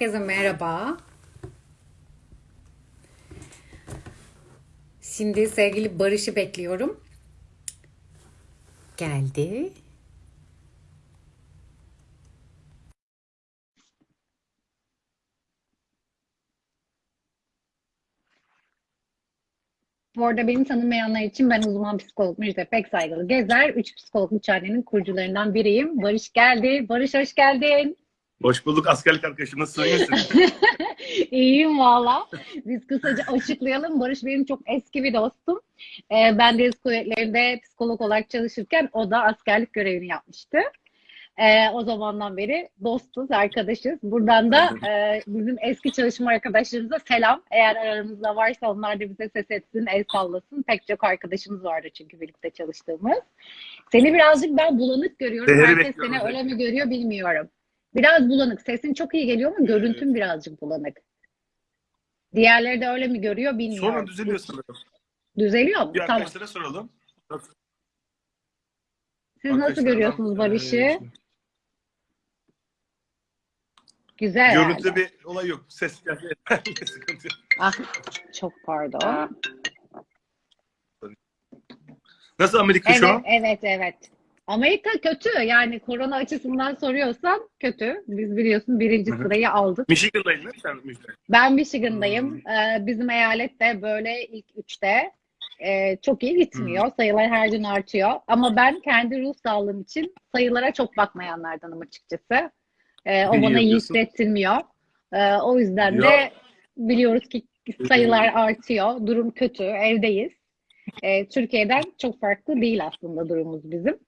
Herkese merhaba. Şimdi sevgili Barış'ı bekliyorum. Geldi. Bu arada beni tanımayanlar için ben uzman psikolog Müjde Pek Saygılı Gezer. Üç psikolog mücadelenin kurucularından biriyim. Barış geldi. Barış hoş geldin. Hoş bulduk askerlik arkadaşım. Nasılsın? İyiyim valla. Biz kısaca açıklayalım. Barış benim çok eski bir dostum. Ee, ben deniz kuvvetlerinde psikolog olarak çalışırken o da askerlik görevini yapmıştı. Ee, o zamandan beri dostuz, arkadaşız. Buradan da e, bizim eski çalışma arkadaşlarımıza selam. Eğer aramızda varsa onlar da bize ses etsin, el sallasın. Pek çok arkadaşımız vardı çünkü birlikte çalıştığımız. Seni birazcık ben bulanık görüyorum. Değeri Herkes seni öyle mi görüyor bilmiyorum. Biraz bulanık. Sesin çok iyi geliyor ama görüntün birazcık bulanık. Diğerleri de öyle mi görüyor bilmiyorum. Sonra düzeliyor sanırım. Düzeliyor mu? Bir Tamam. arkadaşlara soralım. Siz nasıl görüyorsunuz Barış'ı? e, Güzel Görüntüde herhalde. bir olay yok. Ses geldi. Ah, çok pardon. Nasıl Amerika şu Evet, an? evet, evet. Amerika kötü. Yani korona açısından soruyorsan kötü. Biz biliyorsun birinci sırayı aldık. Michigan'daydın değil mi sen Müjde? Ben Michigan'dayım. Ee, bizim eyalet de böyle ilk üçte. Ee, çok iyi gitmiyor. Sayılar her gün artıyor. Ama ben kendi ruh sağlığım için sayılara çok bakmayanlardanım açıkçası. Ee, o İyi bana iyi hissettirmiyor. Ee, o yüzden de Ya. biliyoruz ki sayılar artıyor. Durum kötü. Evdeyiz. Ee, Türkiye'den çok farklı değil aslında durumumuz bizim.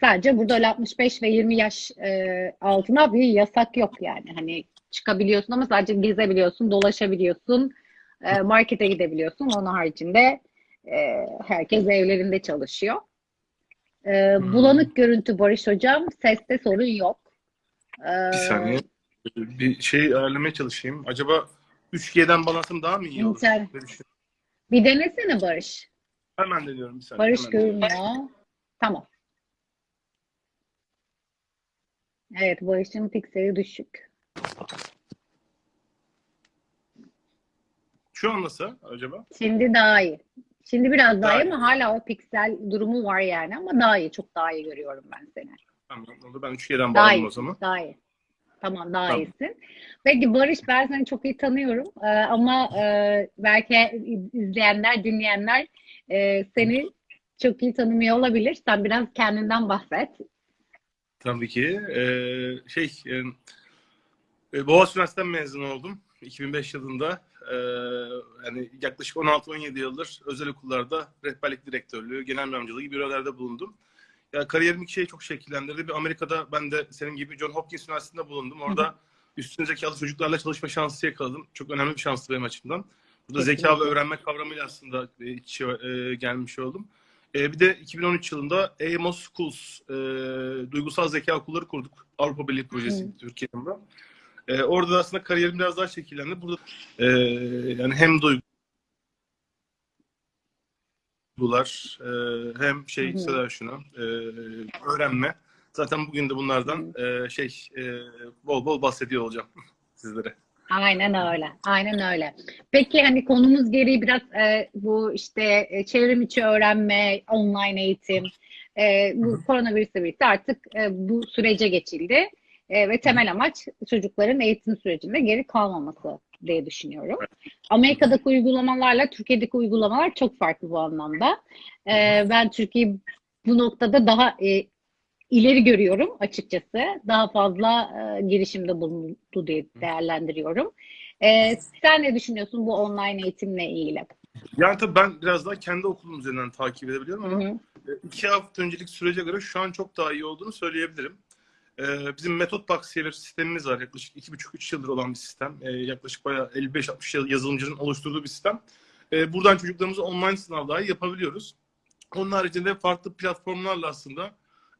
Sadece burada öyle 65 ve 20 yaş e, altına bir yasak yok yani. Hani çıkabiliyorsun ama sadece gezebiliyorsun, dolaşabiliyorsun, e, markete gidebiliyorsun. Onun haricinde e, herkes evlerinde çalışıyor. E, Hmm. bulanık görüntü Barış Hocam, seste sorun yok. E, Bir saniye. Bir şey ayarlamaya çalışayım. Acaba 3G'den balansım daha mı iyi olur? İnter-? Bir denesene Barış. Hemen deniyorum bir saniye. Barış hemen deniyorum. görünüyor. Tamam. Evet, Barış'ın pikseli düşük. Şu an nasıl acaba? Şimdi daha iyi. Şimdi biraz daha, Daha iyi ama hala o piksel durumu var yani ama daha iyi. Çok daha iyi görüyorum ben seni. Tamam oldu. Ben 3G'den Daha bağladım o zaman. Daha iyi. Tamam daha Tamam. iyisin. Peki Barış ben seni çok iyi tanıyorum Ee, ama e, belki izleyenler, dinleyenler e, seni çok iyi tanımıyor olabilir. Sen biraz kendinden bahset. Tabii ki. Ee, şey, e, e, Boğaziçi Üniversitesi'nden mezun oldum. 2005 yılında. Ee, yani yaklaşık 16-17 yıldır özel okullarda rehberlik direktörlüğü, genel mühendisliği gibi görevlerde bulundum. Ya kariyerim iki şey çok şekillendirdi. Bir Amerika'da ben de senin gibi John Hopkins Üniversitesi'nde bulundum. Orada üstün zekalı çocuklarla çalışma şansı yakaladım. Çok önemli bir şanstı benim açımdan. Burada zeka ve Kesinlikle. öğrenme kavramıyla aslında e, iç içe e, gelmiş oldum. E, bir de 2013 yılında Amos Schools, e, duygusal zeka okulları kurduk. Avrupa Birliği projesi Hı. E, orada da aslında kariyerim biraz daha şekillendi. Burada e, yani hem duygular e, hem şey Hı hı. Seda şunu e, öğrenme. Zaten bugün de bunlardan e, şey e, bol bol bahsediyor olacağım sizlere. Aynen öyle. Aynen öyle. Peki hani konumuz gereği biraz e, bu işte e, çevrim içi öğrenme, online eğitim, e, bu koronavirüsle birlikte artık e, bu sürece geçildi. E, ve temel amaç çocukların eğitim sürecinde geri kalmaması diye düşünüyorum. Amerika'daki uygulamalarla Türkiye'deki uygulamalar çok farklı bu anlamda. E, ben Türkiye'yi bu noktada daha e, ileri görüyorum açıkçası. Daha fazla e, girişimde bulundu diye değerlendiriyorum. E, sen ne düşünüyorsun bu online eğitimle ilgili? Yani tabii ben biraz daha kendi okulum üzerinden takip edebiliyorum ama hı. e, iki hafta öncelik sürece göre şu an çok daha iyi olduğunu söyleyebilirim. Ee, bizim Metot Box sistemimiz var. Yaklaşık 2,5-3 yıldır olan bir sistem. Ee, yaklaşık bayağı 55-60 yıl yazılımcının oluşturduğu bir sistem. Ee, buradan çocuklarımıza online sınav dahi yapabiliyoruz. Onun haricinde farklı platformlarla aslında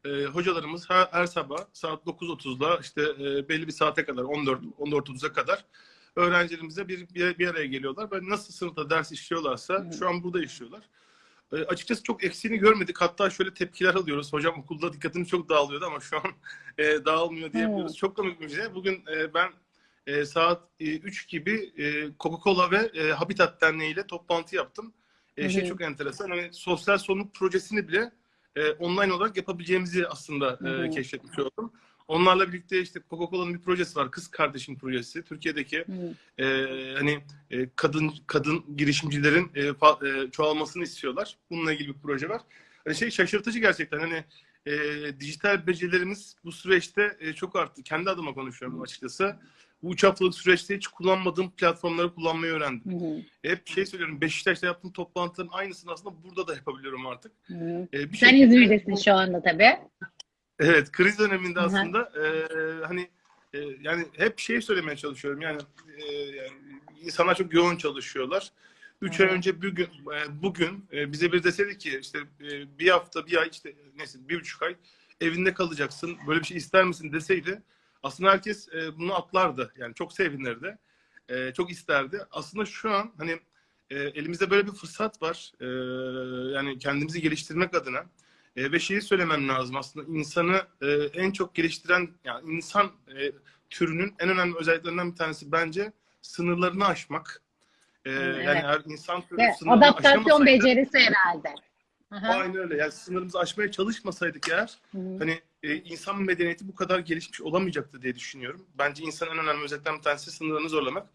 e, hocalarımız her, her sabah saat 9.30'da işte e, belli bir saate kadar 14 14.30'a kadar öğrencilerimize bir, bir, bir araya geliyorlar. Ve nasıl sınıfta ders işliyorlarsa Hı. şu an burada işliyorlar. E, açıkçası çok eksiğini görmedik. Hatta şöyle tepkiler alıyoruz. Hocam okulda dikkatimiz çok dağılıyordu ama şu an e, dağılmıyor diyebiliyoruz. Evet. Çok komik bir şey. Bugün e, ben e, saat e, 3 gibi e, Coca-Cola ve e, Habitat Derneği ile toplantı yaptım. E, şey hı. çok enteresan. Hani sosyal sorumluluk projesini bile e, online olarak yapabileceğimizi aslında e, keşfetmiş oldum. Onlarla birlikte işte Coca-Cola'nın bir projesi var. Kız Kardeşim projesi. Türkiye'deki e, hani e, kadın kadın girişimcilerin e, fa- e, çoğalmasını istiyorlar. Bununla ilgili bir proje var. Hani şey şaşırtıcı gerçekten. Hani e, dijital becerilerimiz bu süreçte e, çok arttı. Kendi adıma konuşuyorum açıkçası. Bu üç haftalık süreçte hiç kullanmadığım platformları kullanmayı öğrendim. Hı hı. Hep şey söylüyorum. Beşiktaş'ta yaptığım toplantıların aynısını aslında burada da yapabiliyorum artık. Hı hı. E, bir Sen şekilde- İzmir'desin şu anda tabii. Evet, kriz döneminde aslında e, hani e, yani hep şey söylemeye çalışıyorum. Yani, e, yani insanlar çok yoğun çalışıyorlar. Üç ay önce bugün e, bugün e, bize bir deseydi ki işte e, bir hafta, bir ay işte neyse bir buçuk ay evinde kalacaksın. Böyle bir şey ister misin deseydi aslında herkes e, bunu atlardı. Yani çok sevinirdi. E, çok isterdi. Aslında şu an hani e, elimizde böyle bir fırsat var. E, yani kendimizi geliştirmek adına. E, ve şeyi söylemem lazım aslında insanı e, en çok geliştiren yani insan e, türünün en önemli özelliklerinden bir tanesi bence sınırlarını aşmak. E, evet. Yani her insan türü Ve sınırını adaptasyon becerisi herhalde. Aha. Aynen öyle. Yani sınırımızı aşmaya çalışmasaydık eğer Hı hani e, insan medeniyeti bu kadar gelişmiş olamayacaktı diye düşünüyorum. Bence insanın en önemli özelliklerinden bir tanesi sınırlarını zorlamak.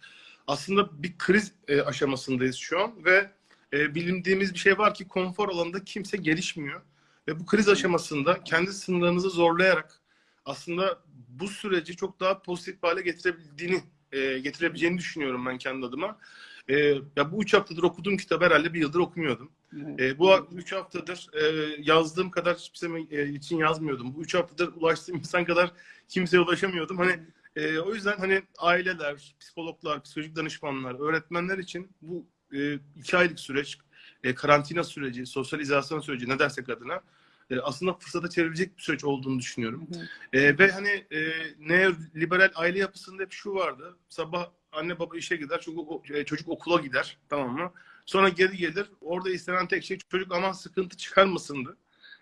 Aslında bir kriz e, aşamasındayız şu an ve e, bilindiğimiz bir şey var ki konfor alanında kimse gelişmiyor. Ve bu kriz aşamasında kendi sınırlarınızı zorlayarak aslında bu süreci çok daha pozitif hale getirebildiğini, e, getirebileceğini düşünüyorum ben kendi adıma. E, ya bu üç haftadır okuduğum kitabı herhalde bir yıldır okumuyordum. E, bu üç haftadır e, yazdığım kadar hiçbir zaman e, için yazmıyordum. Bu üç haftadır ulaştığım insan kadar kimseye ulaşamıyordum. Hani e, o yüzden hani aileler, psikologlar, psikolojik danışmanlar, öğretmenler için bu e, iki aylık süreç, e, karantina süreci, sosyal izolasyon süreci ne dersek adına e, aslında fırsata çevirecek bir süreç olduğunu düşünüyorum. Hı hı. E, ve hani e, neoliberal aile yapısında hep şu vardı. Sabah anne baba işe gider, o- e, çocuk okula gider. Tamam mı? Sonra geri gelir. Orada istenen tek şey çocuk aman sıkıntı çıkarmasındı.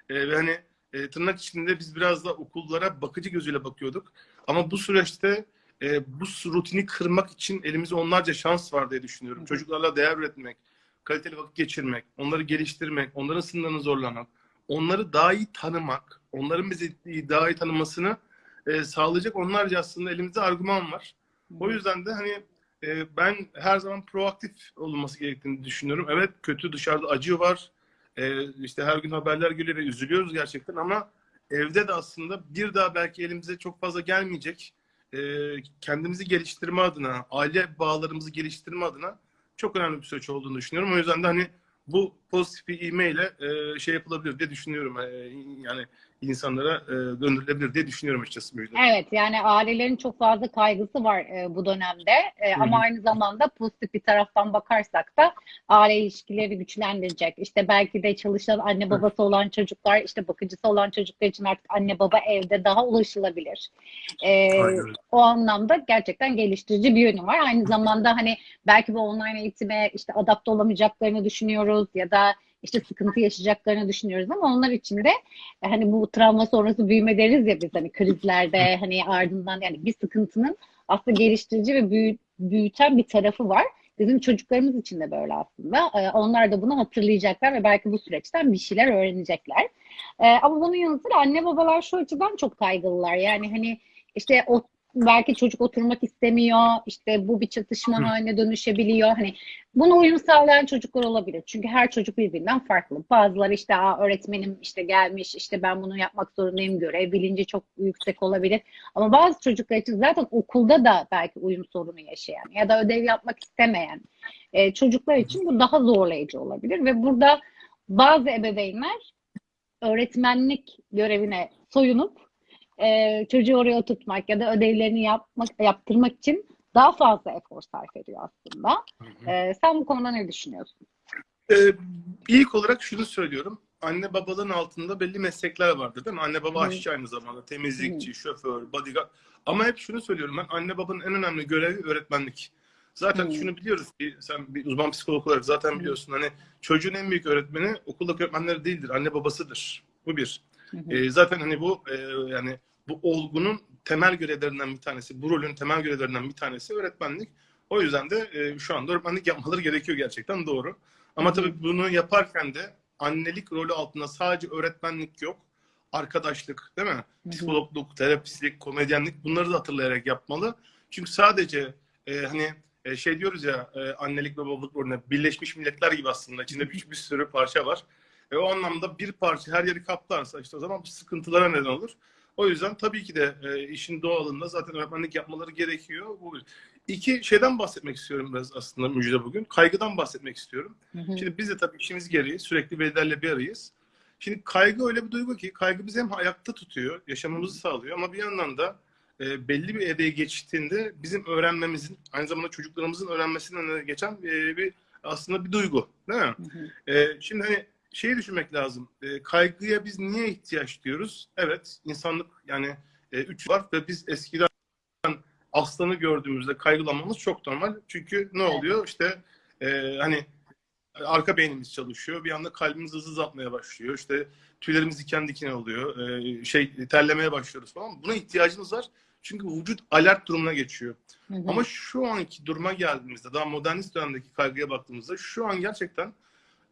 E, ve hani e, tırnak içinde biz biraz da okullara bakıcı gözüyle bakıyorduk. Ama bu süreçte e, bu rutini kırmak için elimizde onlarca şans var diye düşünüyorum. Çocuklarla değer üretmek, kaliteli vakit geçirmek, onları geliştirmek, onların sınırlarını zorlamak, onları daha iyi tanımak, onların bizi daha iyi tanımasını e, sağlayacak onlarca aslında elimizde argüman var. O yüzden de hani e, ben her zaman proaktif olunması gerektiğini düşünüyorum. Evet kötü dışarıda acı var. E, işte her gün haberler geliyor ve üzülüyoruz gerçekten ama evde de aslında bir daha belki elimize çok fazla gelmeyecek. E, kendimizi geliştirme adına, aile bağlarımızı geliştirme adına çok önemli bir süreç olduğunu düşünüyorum. O yüzden de hani bu pozitif bir ivmeyle e, şey yapılabilir diye düşünüyorum. E, yani insanlara e, döndürülebilir diye düşünüyorum açıkçası. Müjde. Evet yani ailelerin çok fazla kaygısı var e, bu dönemde E, Hı ama hı. aynı zamanda pozitif bir taraftan bakarsak da aile ilişkileri güçlendirecek. İşte belki de çalışan anne babası olan çocuklar işte bakıcısı olan çocuklar için artık anne baba evde daha ulaşılabilir. E, Aynen o anlamda gerçekten geliştirici bir yönü var. Aynı zamanda hani belki bu online eğitime işte adapte olamayacaklarını düşünüyoruz ya da işte sıkıntı yaşayacaklarını düşünüyoruz ama onlar için de e, hani bu travma sonrası büyüme deriz ya biz hani krizlerde hani ardından yani bir sıkıntının aslında geliştirici ve büyü- büyüten bir tarafı var. Bizim çocuklarımız için de böyle aslında. E, Onlar da bunu hatırlayacaklar ve belki bu süreçten bir şeyler öğrenecekler. E, Ama bunun yanı sıra anne babalar şu açıdan çok kaygılılar. Yani hani işte o belki çocuk oturmak istemiyor. işte bu bir çatışma Hı. haline dönüşebiliyor. Hani buna uyum sağlayan çocuklar olabilir. Çünkü her çocuk birbirinden farklı. Bazıları işte Aa, öğretmenim işte gelmiş işte ben bunu yapmak zorundayım görev bilinci çok yüksek olabilir. Ama bazı çocuklar için zaten okulda da belki uyum sorunu yaşayan ya da ödev yapmak istemeyen e, çocuklar için bu daha zorlayıcı olabilir ve burada bazı ebeveynler öğretmenlik görevine soyunup e, çocuğu oraya oturtmak ya da ödevlerini yapmak yaptırmak için daha fazla efor sarf ediyor aslında. E, sen bu konuda ne düşünüyorsun? Ee, ilk olarak şunu söylüyorum. Anne babalığın altında belli meslekler vardır değil mi? Anne baba Hı. aşçı aynı zamanda. Temizlikçi, şoför, bodyguard. Ama hep şunu söylüyorum ben. Anne babanın en önemli görevi öğretmenlik. Zaten Hı. şunu biliyoruz ki sen bir uzman psikolog olarak zaten biliyorsun. Hani çocuğun en büyük öğretmeni okuldaki öğretmenleri değildir. Anne babasıdır. Bu bir. Hı hı. E, zaten hani bu e, yani bu olgunun temel görevlerinden bir tanesi, bu rolün temel görevlerinden bir tanesi öğretmenlik. O yüzden de e, şu anda öğretmenlik yapmaları gerekiyor gerçekten doğru. Ama tabii bunu yaparken de annelik rolü altında sadece öğretmenlik yok. Arkadaşlık, değil mi? Psikologluk, terapistlik, komedyenlik bunları da hatırlayarak yapmalı. Çünkü sadece e, hani e, şey diyoruz ya e, annelik ve babalık rolüne Birleşmiş Milletler gibi aslında içinde bir, bir sürü parça var. E, o anlamda bir parça her yeri kaplarsa işte o zaman sıkıntılara neden olur. O yüzden tabii ki de e, işin doğalında zaten öğretmenlik yapmaları gerekiyor. Bu bir. İki şeyden bahsetmek istiyorum biraz aslında Müjde bugün. Kaygıdan bahsetmek istiyorum. Hı hı. Şimdi biz de tabii işimiz gereği sürekli velilerle bir arayız. Şimdi kaygı öyle bir duygu ki kaygı bizi hem ayakta tutuyor, yaşamamızı sağlıyor ama bir yandan da e, belli bir evreye geçtiğinde bizim öğrenmemizin, aynı zamanda çocuklarımızın öğrenmesinden geçen e, bir aslında bir duygu, değil mi? Hı hı. E, şimdi hani şeyi düşünmek lazım. E, kaygıya biz niye ihtiyaç diyoruz? Evet, insanlık yani e, üç var ve biz eskiden aslanı gördüğümüzde kaygılanmamız çok normal. Çünkü ne oluyor? İşte e, hani arka beynimiz çalışıyor. Bir anda kalbimiz hızlı atmaya başlıyor. İşte tüylerimiz diken diken oluyor. E, şey terlemeye başlıyoruz falan. Buna ihtiyacımız var. Çünkü vücut alert durumuna geçiyor. Hı hı. Ama şu anki duruma geldiğimizde, daha modernist dönemdeki kaygıya baktığımızda şu an gerçekten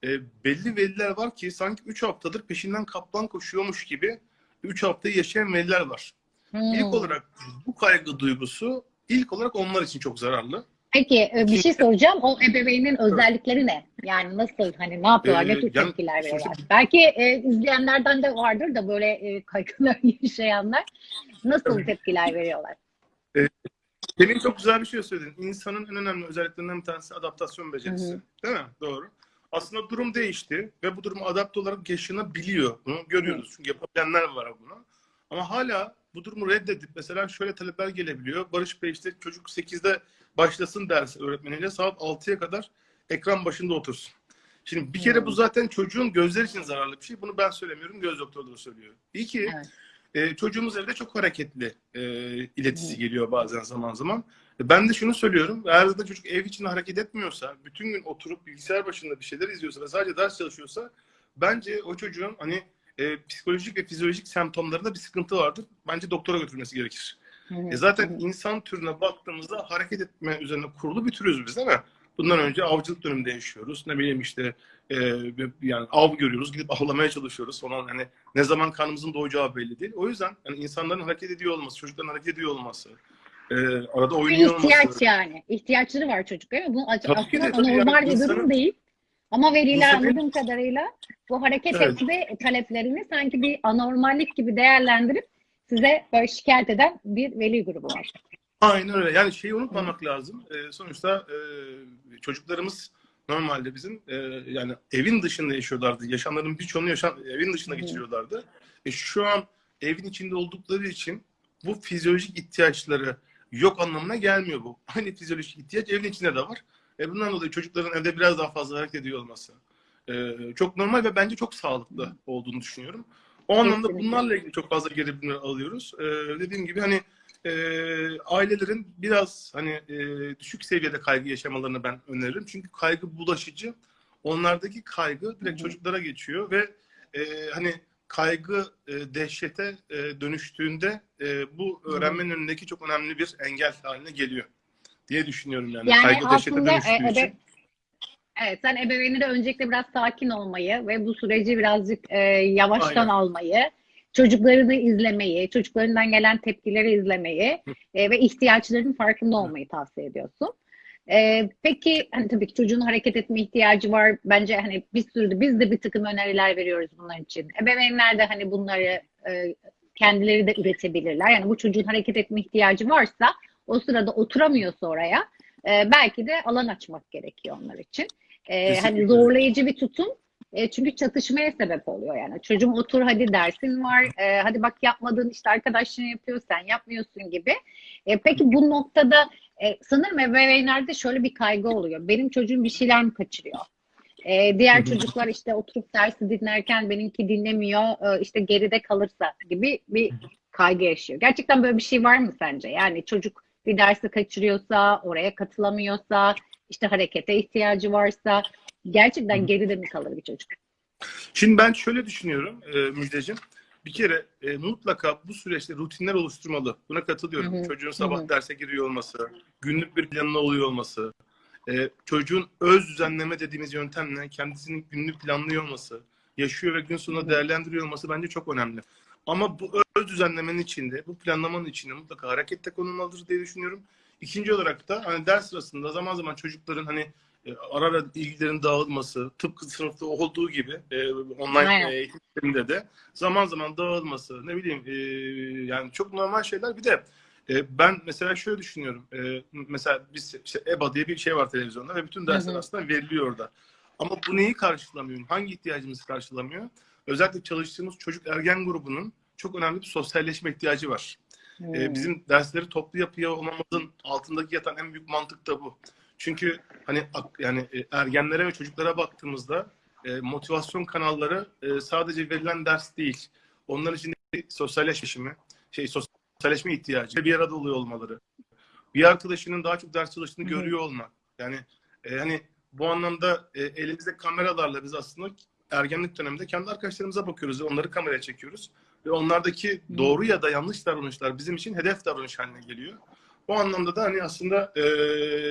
e, belli veliler var ki sanki 3 haftadır peşinden kaplan koşuyormuş gibi 3 haftayı yaşayan veliler var. Hmm. İlk olarak bu kaygı duygusu ilk olarak onlar için çok zararlı. Peki e, bir şey soracağım. O ebeveynin özellikleri ne? Yani nasıl hani ne yapıyorlar? Ee, ne tür yani tepkiler sonuçta- veriyorlar? Belki e, izleyenlerden de vardır da böyle e, kaygılar yaşayanlar. Nasıl Tabii. tepkiler veriyorlar? Senin çok güzel bir şey söyledin. İnsanın en önemli özelliklerinden bir tanesi adaptasyon becerisi. Hı hı. Değil mi? Doğru. Aslında durum değişti ve bu duruma adapte olarak yaşanabiliyor. Bunu görüyoruz. Çünkü yapabilenler var bunu. Ama hala bu durumu reddedip mesela şöyle talepler gelebiliyor. Barış Bey işte çocuk 8'de başlasın dersi öğretmeniyle saat 6'ya kadar ekran başında otursun. Şimdi bir kere bu zaten çocuğun gözler için zararlı bir şey. Bunu ben söylemiyorum. Göz doktorları söylüyor. İyi ki Evet. e, çocuğumuz evde çok hareketli e, iletisi geliyor bazen zaman zaman. Ben de şunu söylüyorum. Eğer zaten çocuk ev içinde hareket etmiyorsa, bütün gün oturup bilgisayar başında bir şeyler izliyorsa ve sadece ders çalışıyorsa bence o çocuğun hani e, psikolojik ve fizyolojik semptomlarında bir sıkıntı vardır. Bence doktora götürmesi gerekir. Hı. E zaten insan türüne baktığımızda hareket etme üzerine kurulu bir türüz biz değil mi? Bundan önce avcılık döneminde yaşıyoruz. Ne bileyim işte e, yani av görüyoruz, gidip avlamaya çalışıyoruz. Sonra hani ne zaman karnımızın doyacağı belli değil. O yüzden yani insanların hareket ediyor olması, çocukların hareket ediyor olması, e, arada oynuyor ihtiyaç olması. yani. İhtiyaçları var çocukların. Bu de, aslında tabii normal yani bir insanın- durum değil. Ama veliler İnsanın- anladığım kadarıyla bu hareket Evet. etme taleplerini sanki bir anormallik gibi değerlendirip size böyle şikayet eden bir veli grubu var. Aynen öyle. Yani şeyi unutmamak lazım. E, sonuçta e, çocuklarımız normalde bizim e, yani evin dışında yaşıyorlardı. Yaşamlarının birçoğunu yaşam, evin dışında Hı. geçiriyorlardı. E, şu an evin içinde oldukları için bu fizyolojik ihtiyaçları yok anlamına gelmiyor bu. Aynı fizyolojik ihtiyaç evin içinde de var. E, bundan dolayı çocukların evde biraz daha fazla hareket ediyor olması e, çok normal ve bence çok sağlıklı olduğunu düşünüyorum. O anlamda Kesinlikle. bunlarla ilgili çok fazla geri bildirimler alıyoruz. E, dediğim gibi hani e, ailelerin biraz hani e, düşük seviyede kaygı yaşamalarını ben öneririm. Çünkü kaygı bulaşıcı. Onlardaki kaygı direkt Hı hı. çocuklara geçiyor ve e, hani kaygı e, dehşete e, dönüştüğünde e, bu Hı hı. öğrenmenin önündeki çok önemli bir engel haline geliyor diye düşünüyorum yani. Yani kaygı dehşete aslında dönüştüğü e, için. ebe- evet sen ebeveyni de öncelikle biraz sakin olmayı ve bu süreci birazcık e, yavaştan Aynen. almayı, çocuklarını izlemeyi, çocuklarından gelen tepkileri izlemeyi e, ve ihtiyaçlarının farkında olmayı tavsiye ediyorsun. E, peki hani tabii ki çocuğun hareket etme ihtiyacı var. Bence hani bir sürü biz de bir takım öneriler veriyoruz bunlar için. Ebeveynler de hani bunları e, kendileri de üretebilirler. Yani bu çocuğun hareket etme ihtiyacı varsa o sırada oturamıyorsa oraya e, belki de alan açmak gerekiyor onlar için. E, hani zorlayıcı bir tutum e, çünkü çatışmaya sebep oluyor yani. Çocuğum otur hadi dersin var. e, hadi bak yapmadığın işte arkadaşın yapıyor sen yapmıyorsun gibi. E, peki bu noktada e, sanırım ebeveynlerde şöyle bir kaygı oluyor. Benim çocuğum bir şeyler mi kaçırıyor? E, diğer çocuklar işte oturup dersi dinlerken benimki dinlemiyor, e, işte geride kalırsa gibi bir kaygı yaşıyor. Gerçekten böyle bir şey var mı sence? Yani çocuk bir dersi kaçırıyorsa, oraya katılamıyorsa, işte harekete ihtiyacı varsa gerçekten geride mi kalır bir çocuk? Şimdi ben şöyle düşünüyorum e, Müjdeciğim. Bir kere e, mutlaka bu süreçte rutinler oluşturmalı. Buna katılıyorum. Hı hı. Çocuğun sabah Hı hı. derse giriyor olması, günlük bir planına oluyor olması, e, çocuğun öz düzenleme dediğimiz yöntemle kendisinin günlük planlıyor olması, yaşıyor ve gün sonunda değerlendiriyor olması bence çok önemli. Ama bu öz düzenlemenin içinde, bu planlamanın içinde mutlaka harekette konulmalıdır diye düşünüyorum. İkinci olarak da hani ders sırasında zaman zaman çocukların hani ara ara ilgilerin dağılması, tıpkı sınıfta olduğu gibi e, online Aynen. e, eğitim sisteminde de zaman zaman dağılması, ne bileyim e, yani çok normal şeyler. Bir de e, ben mesela şöyle düşünüyorum. E, mesela biz işte EBA diye bir şey var televizyonda ve bütün dersler Hı hı. aslında veriliyor orada. Ama bu neyi karşılamıyor? Hangi ihtiyacımızı karşılamıyor? Özellikle çalıştığımız çocuk ergen grubunun çok önemli bir sosyalleşme ihtiyacı var. Hmm. E, bizim dersleri toplu yapıyor olmamızın altındaki yatan en büyük mantık da bu. Çünkü hani yani e, ergenlere ve çocuklara baktığımızda e, motivasyon kanalları e, sadece verilen ders değil. Onların içinde sosyalleşme, şey sosyalleşme ihtiyacı, bir arada oluyor olmaları. Bir arkadaşının daha çok ders çalıştığını Hı hı. görüyor olmak. Yani e, hani bu anlamda e, elimizde kameralarla biz aslında ergenlik döneminde kendi arkadaşlarımıza bakıyoruz ve onları kameraya çekiyoruz. Ve onlardaki doğru ya da yanlış davranışlar bizim için hedef davranış haline geliyor. Bu anlamda da hani aslında e,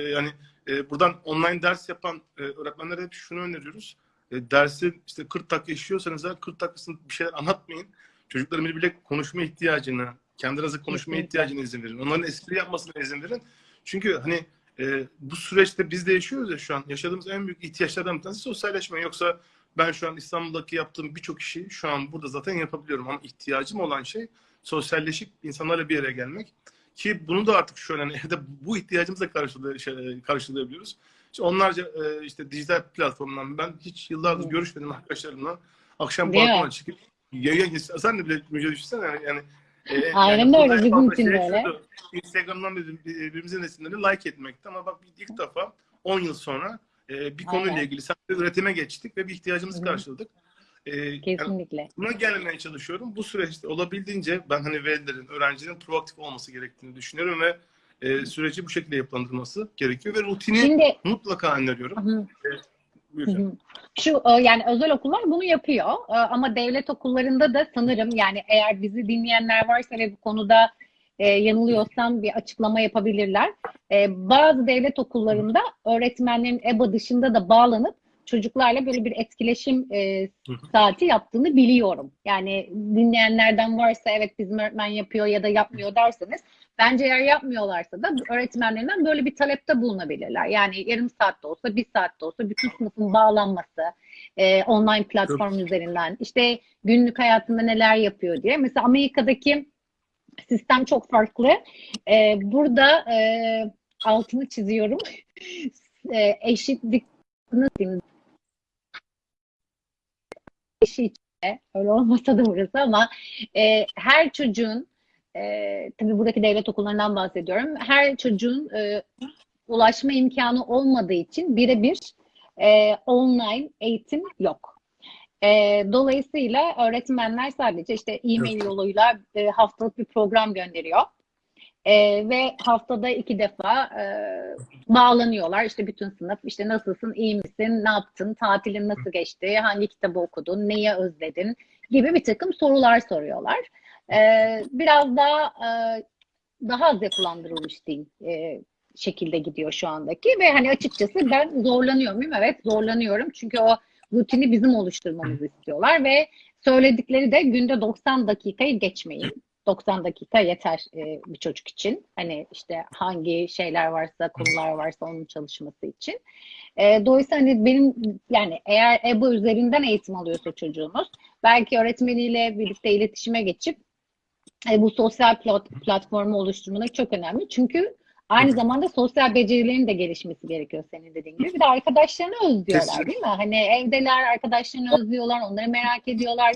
yani e, buradan online ders yapan e, öğretmenlere hep şunu öneriyoruz. E, dersi işte 40 dakika işliyorsanız eğer 40 dakikasını bir şeyler anlatmayın. Çocukların birbiriyle konuşma ihtiyacını, kendinize konuşma ihtiyacını izin verin. Onların espri yapmasına izin verin. Çünkü hani e, bu süreçte biz de yaşıyoruz ya şu an. Yaşadığımız en büyük ihtiyaçlardan bir tanesi sosyalleşme. Yoksa ben şu an İstanbul'daki yaptığım birçok işi şu an burada zaten yapabiliyorum. Ama ihtiyacım olan şey sosyalleşip insanlarla bir yere gelmek. Ki bunu da artık şöyle hani evde bu ihtiyacımızla şey, karşılayabiliyoruz. İşte onlarca e, işte dijital platformdan ben hiç yıllardır Hı. görüşmedim arkadaşlarımla. Akşam balkona çıkıp yayın sen de bile müjde düşünsene yani, yani e, Aynen burada öyle, bizim için de öyle. şuydu, Instagram'dan bir- bir- birbirimizin resimlerini like etmekti ama bak ilk defa 10 yıl sonra e, bir konuyla Aynen. ilgili sadece üretime geçtik ve bir ihtiyacımızı Hı hı. Karşıladık. E, yani Kesinlikle. buna gelmeye çalışıyorum. Bu süreçte olabildiğince ben hani velilerin, öğrencilerin proaktif olması gerektiğini düşünüyorum ve e, süreci bu şekilde yapılandırması gerekiyor ve rutini Şimdi mutlaka öneriyorum. Hı. Buyurun. Hı hı. Şu e, yani özel okullar bunu yapıyor E, ama devlet okullarında da sanırım yani eğer bizi dinleyenler varsa ve bu konuda e, yanılıyorsam bir açıklama yapabilirler. E, bazı devlet okullarında öğretmenlerin EBA dışında da bağlanıp çocuklarla böyle bir etkileşim e, saati yaptığını biliyorum. Yani dinleyenlerden varsa evet bizim öğretmen yapıyor ya da yapmıyor derseniz bence eğer yapmıyorlarsa da öğretmenlerinden böyle bir talepte bulunabilirler. Yani yarım saatte olsa, bir saatte olsa bütün sınıfın bağlanması, e, online platform üzerinden, işte günlük hayatında neler yapıyor diye. Mesela Amerika'daki sistem çok farklı. E, burada e, altını çiziyorum. e, eşitlik nasıl diyeyim? Eşit öyle olmasa da burası ama e, her çocuğun e, tabii buradaki devlet okullarından bahsediyorum. Her çocuğun e, ulaşma imkanı olmadığı için birebir e, online eğitim yok. E, dolayısıyla öğretmenler sadece işte e-mail yoluyla e, haftalık bir program gönderiyor. E, ve haftada iki defa e, bağlanıyorlar. İşte bütün sınıf işte nasılsın, iyi misin, ne yaptın, tatilin nasıl geçti, hangi kitabı okudun, neyi özledin gibi bir takım sorular soruyorlar. E, biraz daha e, daha az yapılandırılmış diyeyim e, şekilde gidiyor şu andaki ve hani açıkçası ben zorlanıyor muyum? Evet zorlanıyorum çünkü o rutini bizim oluşturmamızı istiyorlar ve söyledikleri de günde 90 dakikayı geçmeyin. 90 dakika yeter e, bir çocuk için. Hani işte hangi şeyler varsa, konular varsa onun çalışması için. E, dolayısıyla hani benim yani eğer EBA üzerinden eğitim alıyorsa çocuğunuz belki öğretmeniyle birlikte iletişime geçip e, bu sosyal plat, platformu oluşturmak çok önemli. Çünkü aynı zamanda sosyal becerilerin de gelişmesi gerekiyor senin dediğin gibi. Bir de arkadaşlarını özlüyorlar değil mi? Hani evdeler, arkadaşlarını özlüyorlar, onları merak ediyorlar.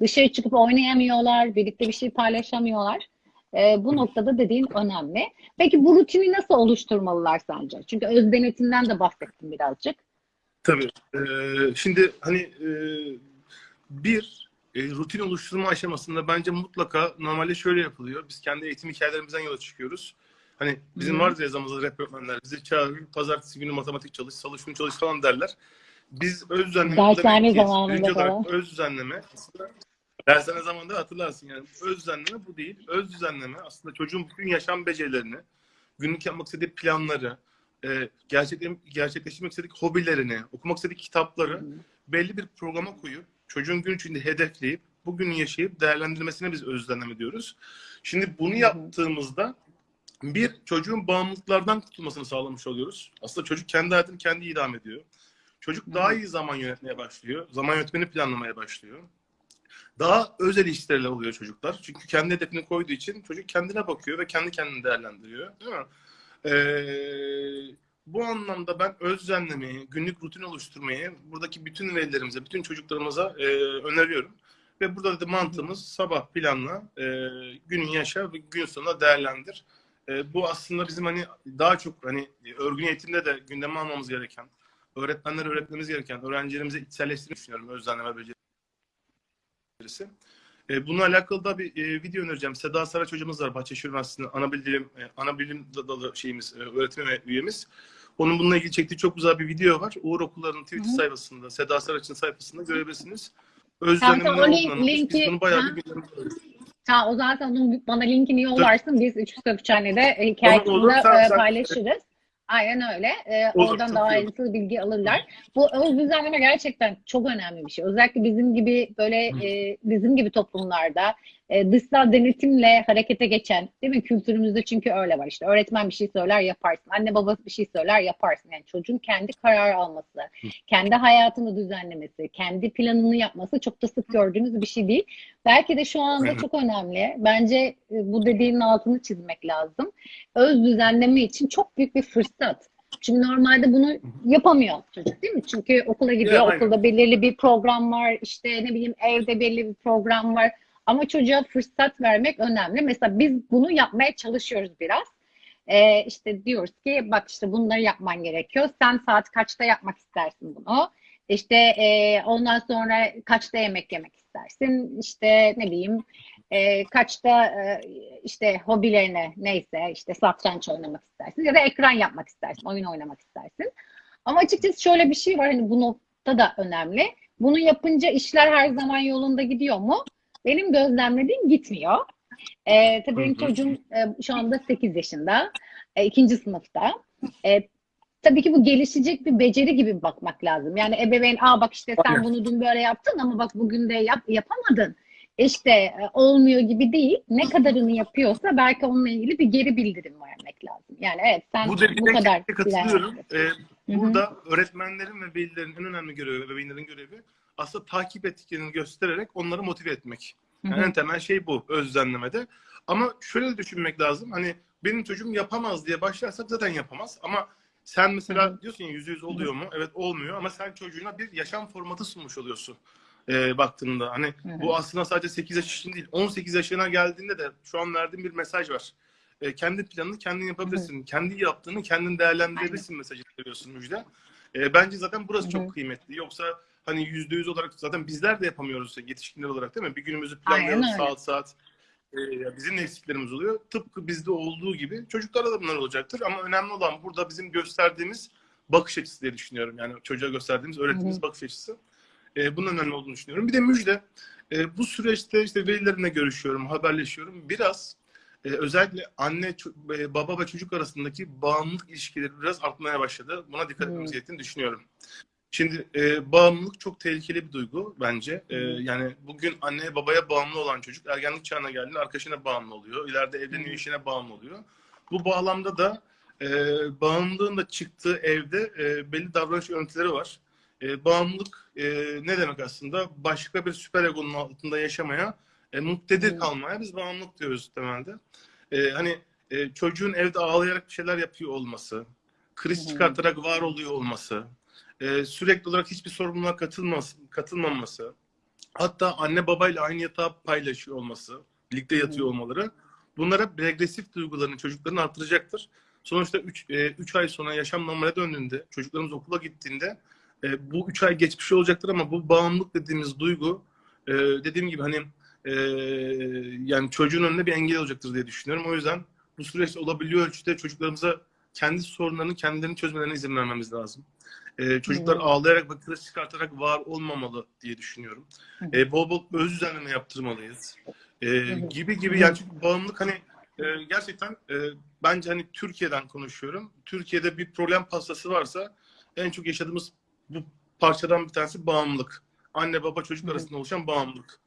Dışarı çıkıp oynayamıyorlar, birlikte bir şey paylaşamıyorlar. E, bu noktada dediğin önemli. Peki bu rutini nasıl oluşturmalılar sence? Çünkü öz denetimden de bahsettim birazcık. Tabii. Ee, şimdi hani e, bir e, rutin oluşturma aşamasında bence mutlaka normalde şöyle yapılıyor. Biz kendi eğitim hikayelerimizden yola çıkıyoruz. Hani bizim Hı. vardır ya zamanımızda rap öğretmenler. Bizi çağırır, pazartesi günü matematik çalış, salı şunu çalış falan derler. Biz öz düzenleme... Dershane zamanında falan. Öz düzenleme aslında Dersen ne zamanda hatırlarsın yani. Öz düzenleme bu değil. Öz düzenleme aslında çocuğun bütün yaşam becerilerini, günlük yapmak istediği planları, e, gerçekleştirmek, istediği hobilerini, okumak istediği kitapları belli bir programa koyup çocuğun gün içinde hedefleyip bugünü yaşayıp değerlendirmesine biz öz düzenleme diyoruz. Şimdi bunu yaptığımızda bir çocuğun bağımlılıklardan kurtulmasını sağlamış oluyoruz. Aslında çocuk kendi hayatını kendi idam ediyor. Çocuk daha iyi zaman yönetmeye başlıyor. Zaman yönetmeni planlamaya başlıyor. Daha özel işlerle oluyor çocuklar. Çünkü kendi hedefini koyduğu için çocuk kendine bakıyor ve kendi kendini değerlendiriyor. Değil mi? Ee, bu anlamda ben öz düzenlemeyi, günlük rutin oluşturmayı buradaki bütün velilerimize, bütün çocuklarımıza e, öneriyorum. Ve burada da mantığımız sabah planla, e, günün yaşa ve gün sonunda değerlendir. E, bu aslında bizim hani daha çok hani örgün eğitimde de gündeme almamız gereken, öğretmenlere öğretmemiz gereken, öğrencilerimize içselleştirmeyi düşünüyorum öz düzenleme becerisi. E, bununla alakalı da bir e, video önereceğim. Seda Saraç hocamız var. Bahçeşehir Üniversitesi'nde ana bilim, e, ana bilim dalı şeyimiz, e, öğretim üyemiz. Onun bununla ilgili çektiği çok güzel bir video var. Uğur Okulları'nın Twitter Hı sayfasında, Seda Saraç'ın sayfasında görebilirsiniz. Öz Tamam, düzenlemenin tamam, o ne link- olduğunu linki- bunu bayağı ha. bir. Ha, o zaten onun bana linkini yollarsın. Biz Üç Köpçhane'de e, hikayesinde sen- e, sen- paylaşırız. Aynen öyle. E, Olur, oradan daha ayrıntılı bilgi alırlar. Bu öz düzenleme gerçekten çok önemli bir şey. Özellikle bizim gibi böyle e, bizim gibi toplumlarda e, dışsal denetimle harekete geçen, değil mi? Kültürümüzde çünkü öyle var. İşte öğretmen bir şey söyler yaparsın. Anne baba bir şey söyler yaparsın. Yani çocuğun kendi karar alması, kendi hayatını düzenlemesi, kendi planını yapması çok da sık gördüğümüz bir şey değil. Belki de şu anda çok önemli. Bence e, bu dediğinin altını çizmek lazım. Öz düzenleme için çok büyük bir fırsat. Çünkü normalde bunu yapamıyor çocuk değil mi? Çünkü okula gidiyor, Ya, okulda belirli bir program var, işte ne bileyim evde belli bir program var. Ama çocuğa fırsat vermek önemli. Mesela biz bunu yapmaya çalışıyoruz biraz. Ee, işte diyoruz ki bak işte bunları yapman gerekiyor. Sen saat kaçta yapmak istersin bunu? İşte e, ondan sonra kaçta yemek yemek istersin? İşte ne bileyim e, kaçta e, işte hobilerine neyse işte satranç oynamak istersin ya da ekran yapmak istersin, oyun oynamak istersin. Ama açıkçası şöyle bir şey var hani bu nokta da önemli. Bunu yapınca işler her zaman yolunda gidiyor mu? Benim gözlemlediğim gitmiyor. Ee, tabii benim çocuğum e, şu anda 8 yaşında, e, ikinci sınıfta. E, tabii ki bu gelişecek bir beceri gibi bakmak lazım. Yani ebeveyn, aa bak işte sen bunu dün böyle yaptın ama bak bugün de yap, yapamadın. İşte e, olmuyor gibi değil. Ne kadarını yapıyorsa belki onunla ilgili bir geri bildirim vermek lazım. Yani evet sen Bu bu, kadar katılıyorum. Ee, burada öğretmenlerin ve velilerin en önemli görevi, ebeveynlerin görevi aslında takip ettiklerini göstererek onları motive etmek. Hı Yani hı. en temel şey bu öz düzenlemede. Ama şöyle düşünmek lazım. Hani benim çocuğum yapamaz diye başlarsak zaten yapamaz. Ama sen mesela Hı hı. diyorsun ya yüzde yüz oluyor mu? Evet olmuyor ama sen çocuğuna bir yaşam formatı sunmuş oluyorsun. Ee, baktığında hani Hı hı. bu aslında sadece 8 yaş için değil 18 yaşına geldiğinde de şu an verdiğim bir mesaj var. Ee, kendi planını kendin yapabilirsin. Kendi yaptığını kendin değerlendirebilirsin mesajı veriyorsun Müjde. Ee, bence zaten burası Hı hı. çok kıymetli. Yoksa hani yüzde yüz olarak zaten bizler de yapamıyoruz yetişkinler olarak değil mi? Bir günümüzü öyle. saat saat. Ee, bizim eksiklerimiz oluyor. Tıpkı bizde olduğu gibi çocuklarda da bunlar olacaktır. Ama önemli olan burada bizim gösterdiğimiz bakış açısı diye düşünüyorum. Yani çocuğa gösterdiğimiz, öğrettiğimiz Hı hı. bakış açısı. Ee, bunun önemli olduğunu düşünüyorum. Bir de müjde. e, bu süreçte işte velilerimle görüşüyorum, haberleşiyorum. Biraz e, özellikle anne, e, baba ve çocuk arasındaki bağımlılık ilişkileri biraz artmaya başladı. Buna dikkat etmemiz gerektiğini düşünüyorum. Şimdi e, bağımlılık çok tehlikeli bir duygu bence. E, yani bugün anneye babaya bağımlı olan çocuk ergenlik çağına geldiğinde arkadaşına bağımlı oluyor. İleride evleniyor, işine bağımlı oluyor. Bu bağlamda da e, bağımlılığın da çıktığı evde e, belli davranış örüntüleri var. E, bağımlılık e, ne demek aslında? Başka bir süper egonun altında yaşamaya, e, muktedir Hı. kalmaya biz bağımlılık diyoruz temelde. E, hani e, çocuğun evde ağlayarak bir şeyler yapıyor olması, kriz çıkartarak var oluyor olması, e, sürekli olarak hiçbir sorumluluğa katılmaması, hatta anne babayla aynı yatağı paylaşıyor olması, birlikte yatıyor olmaları, bunlar hep regresif duygularını çocukların arttıracaktır. Sonuçta 3 ay sonra yaşam normale döndüğünde, çocuklarımız okula gittiğinde e, bu 3 ay geçmiş olacaktır ama bu bağımlılık dediğimiz duygu e, dediğim gibi hani e, yani çocuğun önünde bir engel olacaktır diye düşünüyorum. O yüzden bu süreçte olabiliyor ölçüde çocuklarımıza kendi sorunlarını kendilerini çözmelerine izin vermemiz lazım. Ee, çocuklar Hı. ağlayarak ve kriz çıkartarak var olmamalı diye düşünüyorum. Hı. Ee, bol bol öz düzenleme yaptırmalıyız. Hı. gibi gibi yani çünkü bağımlılık hani e, gerçekten e, bence hani Türkiye'den konuşuyorum. Türkiye'de bir problem pastası varsa en çok yaşadığımız bu parçadan bir tanesi bağımlılık. Anne baba çocuk arasında oluşan bağımlılık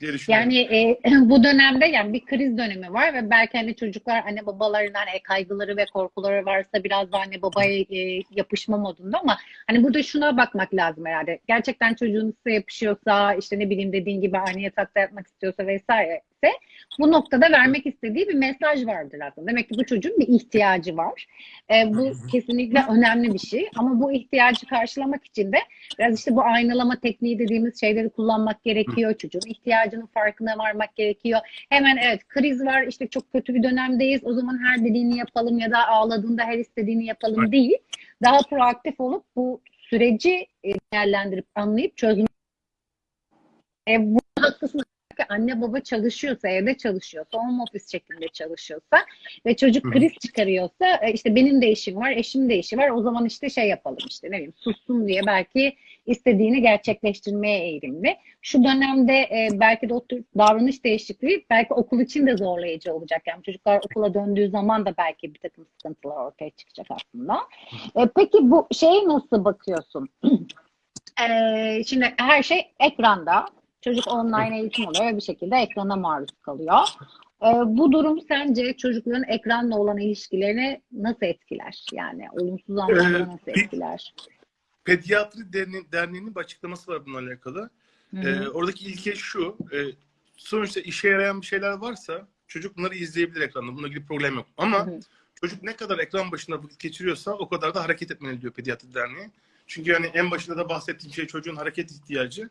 diye. Yani e, bu dönemde yani bir kriz dönemi var ve belki hani çocuklar anne babalarından e, kaygıları ve korkuları varsa biraz da anne babaya e, yapışma modunda ama hani burada şuna bakmak lazım herhalde. Gerçekten çocuğunuz size yapışıyorsa işte ne bileyim dediğin gibi aynı yatakta yatmak istiyorsa vesaire ise bu noktada vermek istediği bir mesaj vardır aslında. Demek ki bu çocuğun bir ihtiyacı var. E, bu kesinlikle önemli bir şey ama bu ihtiyacı karşılamak için de biraz işte bu aynalama tekniği dediğimiz şeyleri kullanmak gerekiyor. Çocuğun ihtiyacının farkına varmak gerekiyor. Hemen evet kriz var işte çok kötü bir dönemdeyiz. O zaman her dediğini yapalım ya da ağladığında her istediğini yapalım Evet. değil. Daha proaktif olup bu süreci e, değerlendirip anlayıp çözmek. E, bu haklısınız. Anne baba çalışıyorsa, evde çalışıyorsa, home office şeklinde çalışıyorsa ve çocuk Hı. kriz çıkarıyorsa e, işte benim de işim var, eşim de işi var. O zaman işte şey yapalım işte ne bileyim sussun diye belki istediğini gerçekleştirmeye eğilimli. Şu dönemde e, belki de o tür davranış değişikliği belki okul için de zorlayıcı olacak. Yani çocuklar okula döndüğü zaman da belki bir takım sıkıntılar ortaya çıkacak aslında. E, peki bu şeye nasıl bakıyorsun? E, şimdi her şey ekranda. Çocuk online eğitim oluyor ve bir şekilde ekrana maruz kalıyor. E, bu durum sence çocukların ekranla olan ilişkilerini nasıl etkiler? Yani olumsuz anlamda Ee, nasıl etkiler? Pediatri Derneği, Derneği'nin bir açıklaması var bununla alakalı. Hı Ee, oradaki ilke şu. E, sonuçta işe yarayan bir şeyler varsa çocuk bunları izleyebilir ekranda. Bununla ilgili problem yok. Ama Hı hı. çocuk ne kadar ekran başında vakit geçiriyorsa o kadar da hareket etmeli diyor Pediatri Derneği. Çünkü yani en başında da bahsettiğim şey çocuğun hareket ihtiyacı.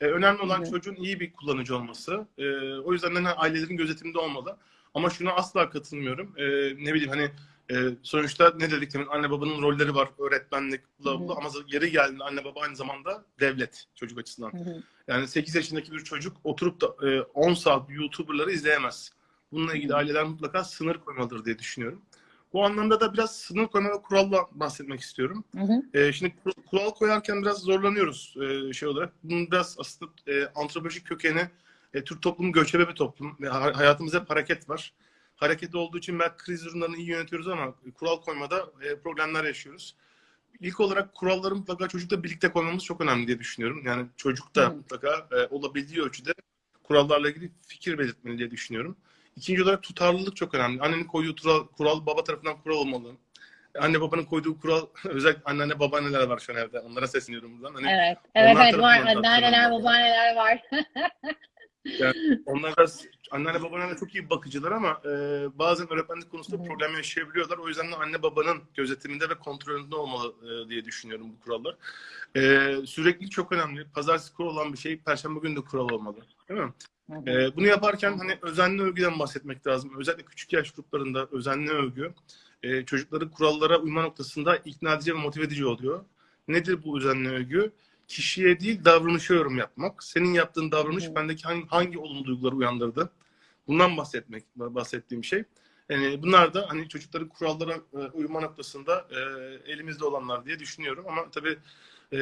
Ee, önemli olan hı. çocuğun iyi bir kullanıcı olması. Ee, o yüzden de hani ailelerin gözetiminde olmalı. Ama şuna asla katılmıyorum. Ee, ne bileyim hani e, sonuçta ne dedik demin anne babanın rolleri var. Öğretmenlik, bla bla. Ama yeri geldiğinde anne baba aynı zamanda devlet çocuk açısından. Hı hı. Yani 8 yaşındaki bir çocuk oturup da e, 10 saat YouTuber'ları izleyemez. Bununla ilgili aileler mutlaka sınır koymalıdır diye düşünüyorum. Bu anlamda da biraz sınır koyma ve kuralla bahsetmek istiyorum. Hı hı. E, şimdi kur- kural koyarken biraz zorlanıyoruz e, şey olarak. Bunun biraz aslında e, antropolojik kökeni e, Türk toplumu göçebe bir toplum. Ha- hayatımızda hep hareket var. Hareket olduğu için belki kriz durumlarını iyi yönetiyoruz ama kural koymada e, problemler yaşıyoruz. İlk olarak kuralları mutlaka çocukla birlikte koymamız çok önemli diye düşünüyorum. Yani çocuk da Hı. mutlaka e, olabildiği ölçüde kurallarla ilgili fikir belirtmeli diye düşünüyorum. İkinci olarak tutarlılık çok önemli. Annenin koyduğu kural, kural baba tarafından kural olmalı. Anne babanın koyduğu kural, özellikle anneanne babaanneler var şu an evde. Onlara sesleniyorum buradan. Hani Evet, evet, evet var. Anneanneler, babaanneler var. onlar biraz anneanne babaanne çok iyi bakıcılar ama e, bazen öğretmenlik konusunda hı. problem yaşayabiliyorlar. O yüzden de anne babanın gözetiminde ve kontrolünde olmalı e, diye düşünüyorum bu kurallar. E, sürekli çok önemli. Pazartesi kural olan bir şey Perşembe günü de kural olmalı. Değil mi? Ee, bunu yaparken hani özenli övgüden bahsetmek lazım. Özellikle küçük yaş gruplarında özenli övgü e, çocukları kurallara uyma noktasında ikna edici ve motive edici oluyor. Nedir bu özenli övgü? Kişiye değil davranışa yorum yapmak. Senin yaptığın davranış hı. bendeki hangi, hangi olumlu duyguları uyandırdı? Bundan bahsetmek, bahsettiğim şey. Yani bunlar da hani çocukların kurallara e, uyma noktasında e, elimizde olanlar diye düşünüyorum. Ama tabii e,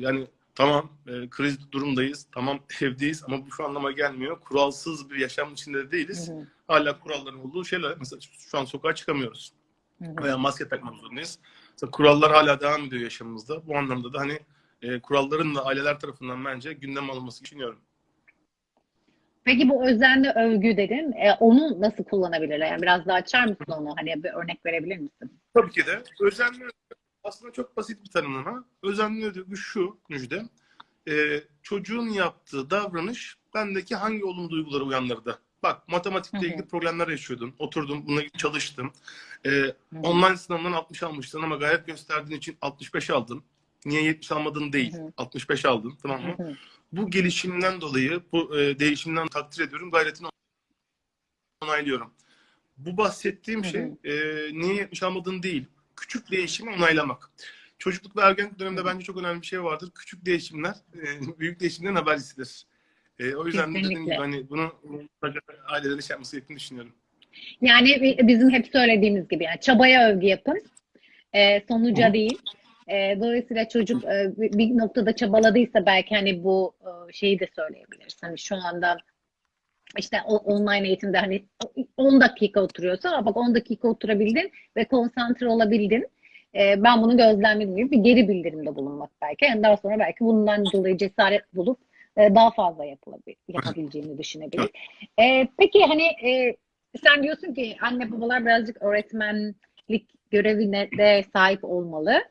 yani Tamam e, kriz durumdayız. Tamam evdeyiz ama bu şu anlama gelmiyor. Kuralsız bir yaşam içinde de değiliz. Hı hı. Hala kuralların olduğu şeyler. Mesela şu an sokağa çıkamıyoruz. Hı hı. Veya maske takmak zorundayız. Mesela kurallar hala devam ediyor yaşamımızda. Bu anlamda da hani e, kuralların da aileler tarafından bence gündem alınması düşünüyorum. Peki bu özenli övgü dedin. E, onu nasıl kullanabilirler? Yani biraz daha açar mısın onu? Hani bir örnek verebilir misin? Tabii ki de özenli aslında çok basit bir tanımlama. Özenli övgü şu Müjde. E, çocuğun yaptığı davranış bendeki hangi olumlu duyguları uyandırdı? Bak matematikle Hı hı. ilgili problemler yaşıyordun. Oturdum bununla ilgili çalıştım. E, hı. online sınavdan 60 almıştın ama gayret gösterdiğin için 65 aldın. Niye 70 almadın değil. Hı hı. 65 aldın tamam mı? Hı hı. Bu gelişimden dolayı bu e, değişimden takdir ediyorum. Gayretini onaylıyorum. Bu bahsettiğim Hı hı. şey e, niye 70 almadın değil. Küçük değişimi onaylamak. Çocukluk ve ergenlik döneminde bence çok önemli bir şey vardır. Küçük değişimler e, büyük değişimlerin habercisidir. E, o yüzden de dediğim Kesinlikle. gibi hani bunu ailelerin şey yapması gerektiğini düşünüyorum. Yani bi- bizim hep söylediğimiz gibi yani çabaya övgü yapın. Ee, sonuca Hı. değil. Ee, dolayısıyla çocuk e, bir bir noktada çabaladıysa belki hani bu e, şeyi de söyleyebiliriz. Hani şu anda işte online eğitimde hani 10 dakika oturuyorsa "Aa bak 10 dakika oturabildin ve konsantre olabildin. Ee, ben bunu gözlemledim gibi bir geri bildirimde bulunmak belki. Yani daha sonra belki bundan dolayı cesaret bulup e, daha fazla yapabileceğini düşünebilir. Ee, peki hani e, sen diyorsun ki anne babalar birazcık öğretmenlik görevine de sahip olmalı.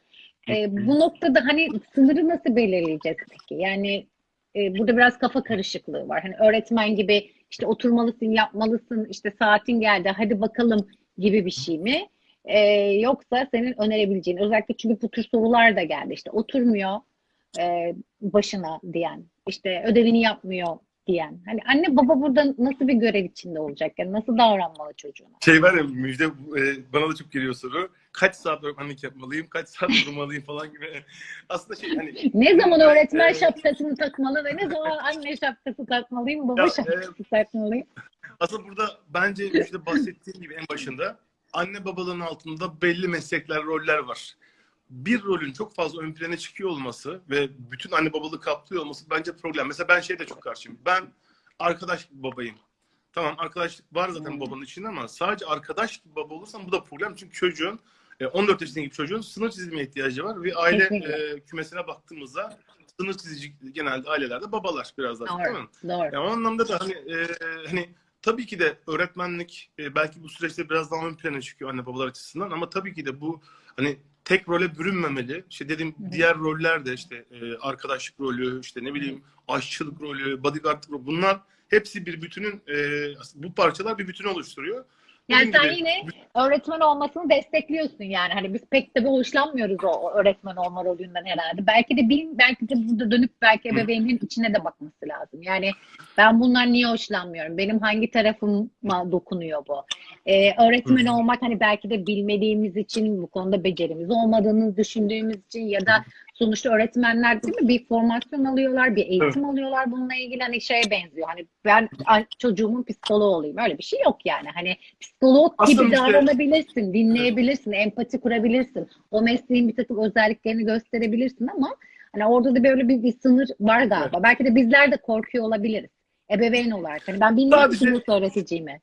Ee, bu noktada hani sınırı nasıl belirleyeceğiz peki? Yani e, burada biraz kafa karışıklığı var. Hani öğretmen gibi işte oturmalısın, yapmalısın, işte saatin geldi, hadi bakalım gibi bir şey mi? Ee, yoksa senin önerebileceğin, özellikle çünkü bu tür sorular da geldi. İşte oturmuyor e, başına diyen, işte ödevini yapmıyor diyen. Hani anne baba burada nasıl bir görev içinde olacak? Yani nasıl davranmalı çocuğuna? Şey var ya müjde e, bana da çok geliyor soru. Kaç saat öğretmenlik yapmalıyım, kaç saat durmalıyım falan gibi. Aslında şey hani Ne zaman öğretmen Ee, şapkasını takmalı ve ne zaman anne şapkası takmalıyım, baba Ya, şapkası takmalıyım? Aslında burada bence işte bahsettiğim gibi en başında anne babaların altında belli meslekler, roller var. Bir rolün çok fazla ön plana çıkıyor olması ve bütün anne babalığı kaplıyor olması bence problem. Mesela ben şeye de çok karşıyım. Ben arkadaş gibi babayım. Tamam arkadaşlık var zaten Hmm. babanın içinde ama sadece arkadaş gibi baba olursan bu da problem. Çünkü çocuğun e, 14 yaşındaki çocuğun sınır çizilmeye ihtiyacı var ve aile e, kümesine baktığımızda sınır çizici genelde ailelerde babalar biraz daha çok, değil mi? Doğru, doğru. Ya o anlamda da hani e, hani tabii ki de öğretmenlik e, belki bu süreçte biraz daha ön plana çıkıyor anne babalar açısından ama tabii ki de bu hani tek role bürünmemeli. İşte dediğim Hı hı. diğer roller de işte e, arkadaşlık rolü, işte ne bileyim aşçılık rolü, bodyguardlık rolü bunlar hepsi bir bütünün e, bu parçalar bir bütünü oluşturuyor. Yani sen gibi, yine öğretmen olmasını destekliyorsun yani. Hani biz pek tabii hoşlanmıyoruz o öğretmen olma rolünden herhalde. Belki de bil, belki de burada dönüp belki ebeveynin içine de bakması lazım. Yani ben bundan niye hoşlanmıyorum? Benim hangi tarafıma dokunuyor bu? Ee, öğretmen olmak hani belki de bilmediğimiz için, bu konuda becerimiz olmadığını düşündüğümüz için ya da sonuçta öğretmenler değil mi bir formasyon alıyorlar, bir eğitim alıyorlar bununla ilgili hani şeye benziyor. Hani ben çocuğumun psikoloğu olayım. Öyle bir şey yok yani. Hani psikolog Aslında gibi işte- davranabilirsin, dinleyebilirsin, empati kurabilirsin. O mesleğin bir takım özelliklerini gösterebilirsin ama hani orada da böyle bir, bir sınır var galiba. Belki de bizler de korkuyor olabiliriz. Ebeveyn olarak. Hani ben bilmiyorum ki Sadece- bunu öğreteceğimi.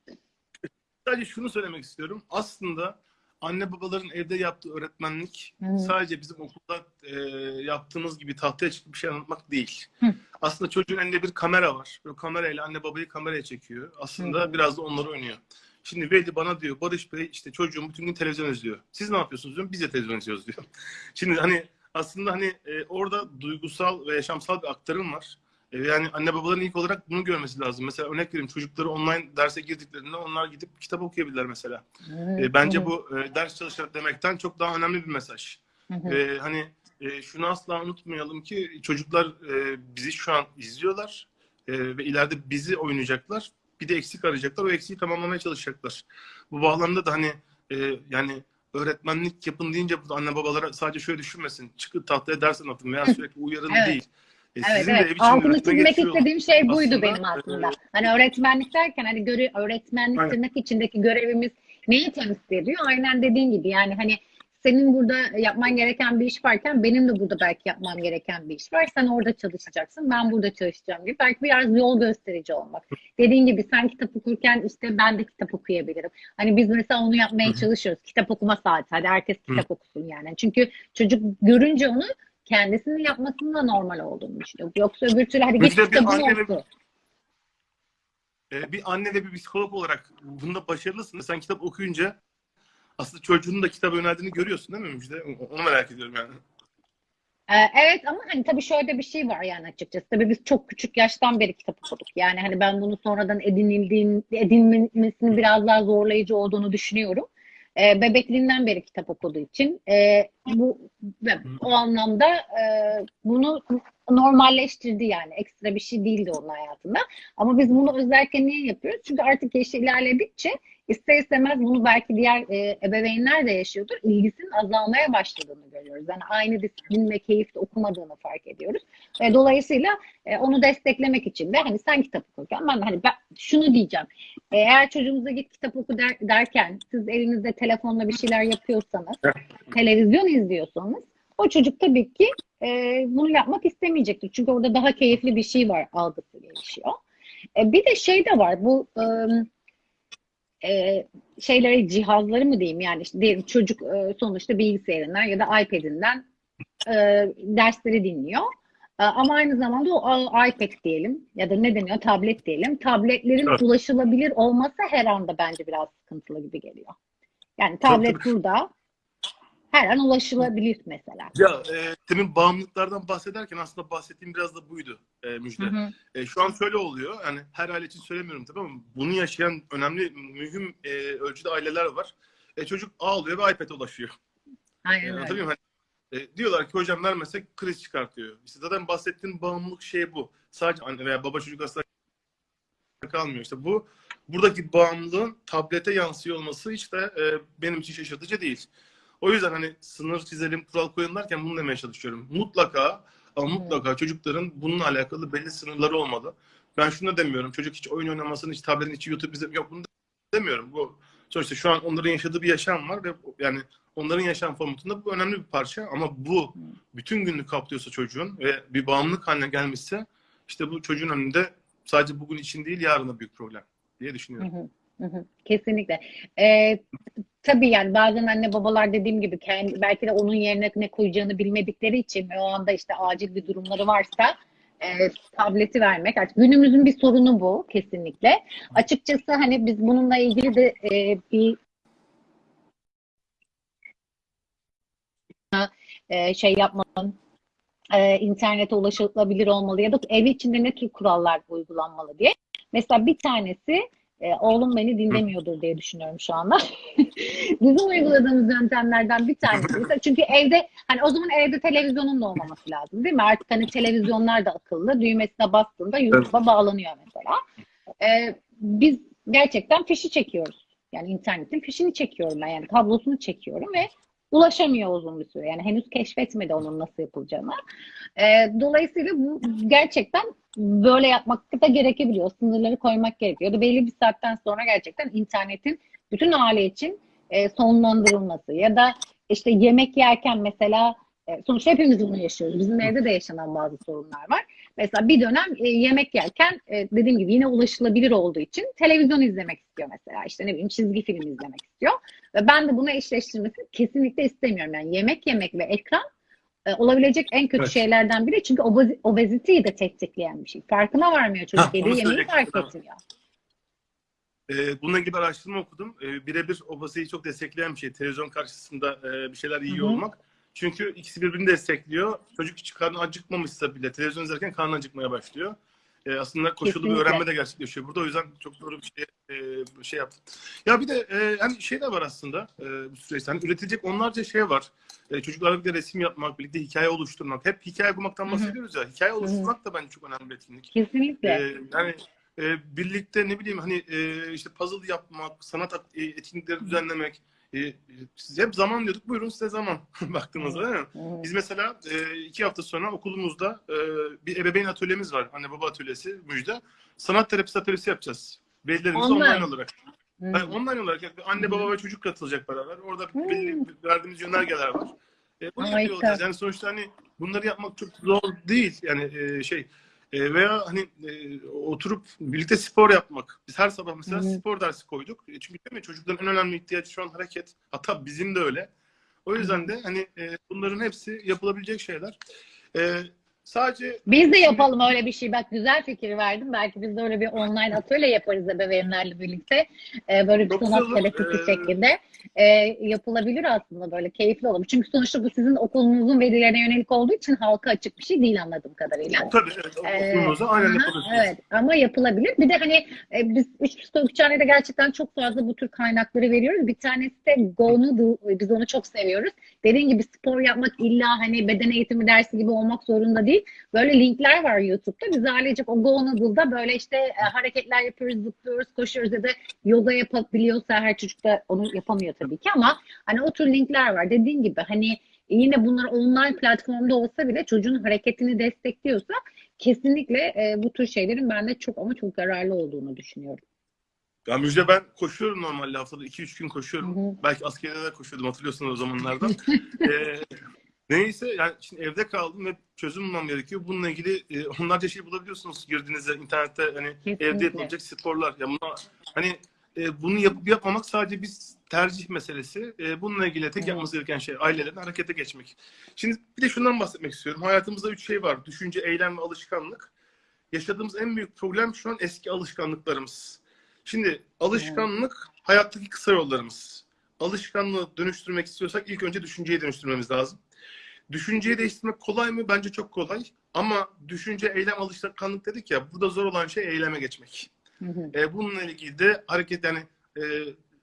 Sadece şunu söylemek istiyorum. Aslında anne babaların evde yaptığı öğretmenlik Hı. sadece bizim okulda e, yaptığımız gibi tahtaya çıkıp bir şey anlatmak değil. Hı. Aslında çocuğun elinde bir kamera var. O kamerayla anne babayı kameraya çekiyor. Aslında Hı. biraz da onları oynuyor. Şimdi Veli bana diyor Barış Bey işte çocuğum bütün gün televizyon izliyor. Siz ne yapıyorsunuz diyorum. Biz de televizyon izliyoruz diyor. Şimdi hani aslında hani e, orada duygusal ve yaşamsal bir aktarım var. E, yani anne babaların ilk olarak bunu görmesi lazım. Mesela örnek vereyim çocukları online derse girdiklerinde onlar gidip kitap okuyabilirler mesela. E, bence bu e, ders çalışmak demekten çok daha önemli bir mesaj. Hı hı. E, hani şunu asla unutmayalım ki çocuklar bizi şu an izliyorlar ve ileride bizi oynayacaklar. Bir de eksik arayacaklar. O eksiği tamamlamaya çalışacaklar. Bu bağlamda da hani yani öğretmenlik yapın deyince anne babalara sadece şöyle düşünmesin. Çıkın tahtaya ders anlatın veya sürekli uyarın Evet. değil. E, Evet, evet. Altını çizmek istediğim şey buydu Aslında, benim aslında. e, Hani öğretmenlik derken hani göre, öğretmenlik Aynen. tırnak içindeki görevimiz neyi temsil ediyor? Aynen dediğin gibi yani hani senin burada yapman gereken bir iş varken benim de burada belki yapmam gereken bir iş var. Sen orada çalışacaksın, ben burada çalışacağım gibi. Belki biraz yol gösterici olmak. Dediğin gibi sen kitap okurken işte ben de kitap okuyabilirim. Hani biz mesela onu yapmaya Hı hı. çalışıyoruz. Kitap okuma saati. Hadi herkes kitap okusun yani. Çünkü çocuk görünce onu kendisinin yapmasının da normal olduğunu düşünüyor. Yoksa öbür türlü hadi git kitabını anne ve-. E, bir anne ve bir psikolog olarak bunda başarılısın. Sen kitap okuyunca aslında çocuğunun da kitap önerdiğini görüyorsun değil mi Müjde? Onu merak ediyorum yani. Ee, evet ama hani tabii şöyle bir şey var yani açıkçası. Tabii biz çok küçük yaştan beri kitap okuduk. Yani hani ben bunu sonradan edinildiğin, edinmesinin biraz daha zorlayıcı olduğunu düşünüyorum. Ee, bebekliğinden beri kitap okuduğu için e, bu o anlamda e, bunu normalleştirdi yani. Ekstra bir şey değildi onun hayatında. Ama biz bunu özellikle niye yapıyoruz? Çünkü artık yaşı ilerledikçe ister istemez bunu belki diğer e, ebeveynler de yaşıyordur. İlgisinin azalmaya başladığını görüyoruz. Yani aynı disiplin ve keyifle okumadığını fark ediyoruz. E, dolayısıyla e, onu desteklemek için de hani sen kitap okurken ben hani ben şunu diyeceğim. Eğer çocuğunuza git kitap oku der, derken siz elinizde telefonla bir şeyler yapıyorsanız, televizyon izliyorsanız o çocuk tabii ki e, bunu yapmak istemeyecektir. Çünkü orada daha keyifli bir şey var algısı gelişiyor. E, bir de şey de var bu e, e, şeyleri cihazları mı diyeyim yani işte çocuk e, sonuçta bilgisayarından ya da iPad'inden e, dersleri dinliyor. E, ama aynı zamanda o iPad diyelim ya da ne deniyor tablet diyelim. Tabletlerin Evet. ulaşılabilir olması her anda bence biraz sıkıntılı gibi geliyor. Yani tablet tabii. burada her an ulaşılabilir mesela. Ya e, demin bağımlılıklardan bahsederken aslında bahsettiğim biraz da buydu e, Müjde. Hı hı. E, şu an şöyle oluyor. Yani her aile için söylemiyorum tabii ama bunu yaşayan önemli, mühim e, ölçüde aileler var. E, çocuk ağlıyor ve iPad'e ulaşıyor. E, Aynen öyle. anlatabiliyor muyum? Hani, e, diyorlar ki hocam vermesek kriz çıkartıyor. İşte zaten bahsettiğim bağımlılık şey bu. Sadece anne veya baba çocuk aslında kalmıyor. İşte bu buradaki bağımlılığın tablete yansıyor olması hiç de e, benim için şaşırtıcı değil. O yüzden hani sınır çizelim, kural koyun derken bunu demeye çalışıyorum. Mutlaka ama mutlaka çocukların bununla alakalı belli sınırları olmalı. Ben şunu da demiyorum. Çocuk hiç oyun oynamasın, hiç tabletin içi YouTube izlemiyor. Yok bunu demiyorum. Bu sonuçta şu an onların yaşadığı bir yaşam var ve yani onların yaşam formatında bu önemli bir parça ama bu bütün günlük kaplıyorsa çocuğun ve bir bağımlılık haline gelmişse işte bu çocuğun önünde sadece bugün için değil yarın da büyük problem diye düşünüyorum. Hı hı, hı. Kesinlikle. Ee, tabii yani bazen anne babalar dediğim gibi kendi, belki de onun yerine ne koyacağını bilmedikleri için o anda işte acil bir durumları varsa e, tableti vermek artık günümüzün bir sorunu bu kesinlikle. Açıkçası hani biz bununla ilgili de e, bir e, şey yapmanın e, internete ulaşılabilir olmalı ya da ev içinde ne tür kurallar uygulanmalı diye. Mesela bir tanesi e, oğlum beni dinlemiyordur diye düşünüyorum şu anda. Bizim uyguladığımız yöntemlerden bir tanesi. Mesela çünkü evde hani o zaman evde televizyonun da olmaması lazım değil mi? Artık hani televizyonlar da akıllı. Düğmesine bastığında YouTube'a bağlanıyor mesela. E, biz gerçekten fişi çekiyoruz. Yani internetin fişini çekiyorum ben. Yani kablosunu çekiyorum ve ulaşamıyor uzun bir süre. Yani henüz keşfetmedi onun nasıl yapılacağını. E, dolayısıyla bu gerçekten böyle yapmak da gerekebiliyor. Sınırları koymak gerekiyor. Ya da belli bir saatten sonra gerçekten internetin bütün aile için e, sonlandırılması ya da işte yemek yerken mesela e, sonuçta hepimiz bunu yaşıyoruz. Bizim evde de yaşanan bazı sorunlar var. Mesela bir dönem e, yemek yerken e, dediğim gibi yine ulaşılabilir olduğu için televizyon izlemek istiyor mesela. İşte ne bileyim çizgi film izlemek istiyor. Ve ben de bunu eşleştirmesini kesinlikle istemiyorum. Yani yemek yemek ve ekran e, olabilecek en kötü Evet. şeylerden biri. Çünkü obezi- obeziteyi de tetikleyen bir şey. Farkına varmıyor çocuk. Hah, Yediği yemeği fark etmiyor. Ee, bununla ilgili bir araştırma okudum. Ee, birebir obeziteyi çok destekleyen bir şey. Televizyon karşısında e, bir şeyler yiyor Hı hı. olmak. Çünkü ikisi birbirini destekliyor. Çocuk hiç karnı acıkmamışsa bile televizyon izlerken karnı acıkmaya başlıyor. Aslında koşullu bir Kesinlikle. öğrenme de gerçekleşiyor burada. O yüzden çok doğru bir şey e, bir şey yaptım. Ya bir de e, hani şey de var aslında e, bu süreçte. Hani üretilecek onlarca şey var. E, çocuklarla birlikte resim yapmak, birlikte hikaye oluşturmak. Hep hikaye hı. bahsediyoruz ya. Hikaye oluşturmak da bence çok önemli bir etkinlik. Kesinlikle. Ee, yani e, birlikte ne bileyim hani e, işte puzzle yapmak, sanat e, etkinlikleri düzenlemek. E, siz hep zaman diyorduk. Buyurun size zaman baktığınızda değil mi? Biz mesela e, iki hafta sonra okulumuzda e, bir ebeveyn atölyemiz var. Anne baba atölyesi Müjde. Sanat terapisi atölyesi yapacağız. Velilerimiz Online. online, olarak. Hı. Yani online olarak yani anne baba ve çocuk katılacak beraber. Orada Hı. belli verdiğimiz yönergeler var. E, bunu Harika. yapıyor olacağız. Yani sonuçta hani bunları yapmak çok zor değil. Yani e, şey e, veya hani e, oturup birlikte spor yapmak. Biz her sabah mesela hı. spor dersi koyduk. E, çünkü değil mi çocukların en önemli ihtiyacı şu an hareket. Hatta bizim de öyle. O yüzden de hani e, bunların hepsi yapılabilecek şeyler. E, sadece Biz de yapalım öyle bir şey. Bak güzel fikir verdim. Belki biz de öyle bir online atölye yaparız ebeveynlerle birlikte. Ee, böyle bir sanat terapisi Ee, şeklinde. Ee, yapılabilir aslında böyle keyifli olur. Çünkü sonuçta bu sizin okulunuzun velilerine yönelik olduğu için halka açık bir şey değil anladığım kadarıyla. tabii evet, Ee, aynen yapabilirsiniz. Evet ama yapılabilir. Bir de hani e, biz psikolojik gerçekten çok fazla bu tür kaynakları veriyoruz. Bir tanesi de Go Noodle. Biz onu çok seviyoruz. Dediğin gibi spor yapmak illa hani beden eğitimi dersi gibi olmak zorunda değil. Değil. Böyle linkler var YouTube'da. Biz ailecek o Go Noodle'da böyle işte e, hareketler yapıyoruz, zıplıyoruz, koşuyoruz ya da yoga yapabiliyorsa her çocuk da onu yapamıyor tabii ki ama hani o tür linkler var. Dediğin gibi hani yine bunlar online platformda olsa bile çocuğun hareketini destekliyorsa kesinlikle e, bu tür şeylerin bende çok ama çok yararlı olduğunu düşünüyorum. Ya Müjde ben koşuyorum normalde haftada 2-3 gün koşuyorum. Hı hı. Belki askerde de koşuyordum hatırlıyorsunuz o zamanlardan. ee, neyse yani şimdi evde kaldım ve çözüm bulmam gerekiyor. Bununla ilgili e, onlarca şey bulabiliyorsunuz girdiğinizde internette hani Kesinlikle. evde yapılacak sporlar. Ya buna, hani e, bunu yapıp yapmamak sadece bir tercih meselesi. E, bununla ilgili tek Evet. yapması gereken şey ailelerin harekete geçmek. Şimdi bir de şundan bahsetmek istiyorum. Hayatımızda üç şey var. Düşünce, eylem ve alışkanlık. Yaşadığımız en büyük problem şu an eski alışkanlıklarımız. Şimdi alışkanlık hayattaki kısa yollarımız. Alışkanlığı dönüştürmek istiyorsak ilk önce düşünceyi dönüştürmemiz lazım. Düşünceyi değiştirmek kolay mı? Bence çok kolay. Ama düşünce, eylem, alışkanlık dedik ya. Burada zor olan şey eyleme geçmek. Hı hı. E, bununla ilgili de hareket yani, e,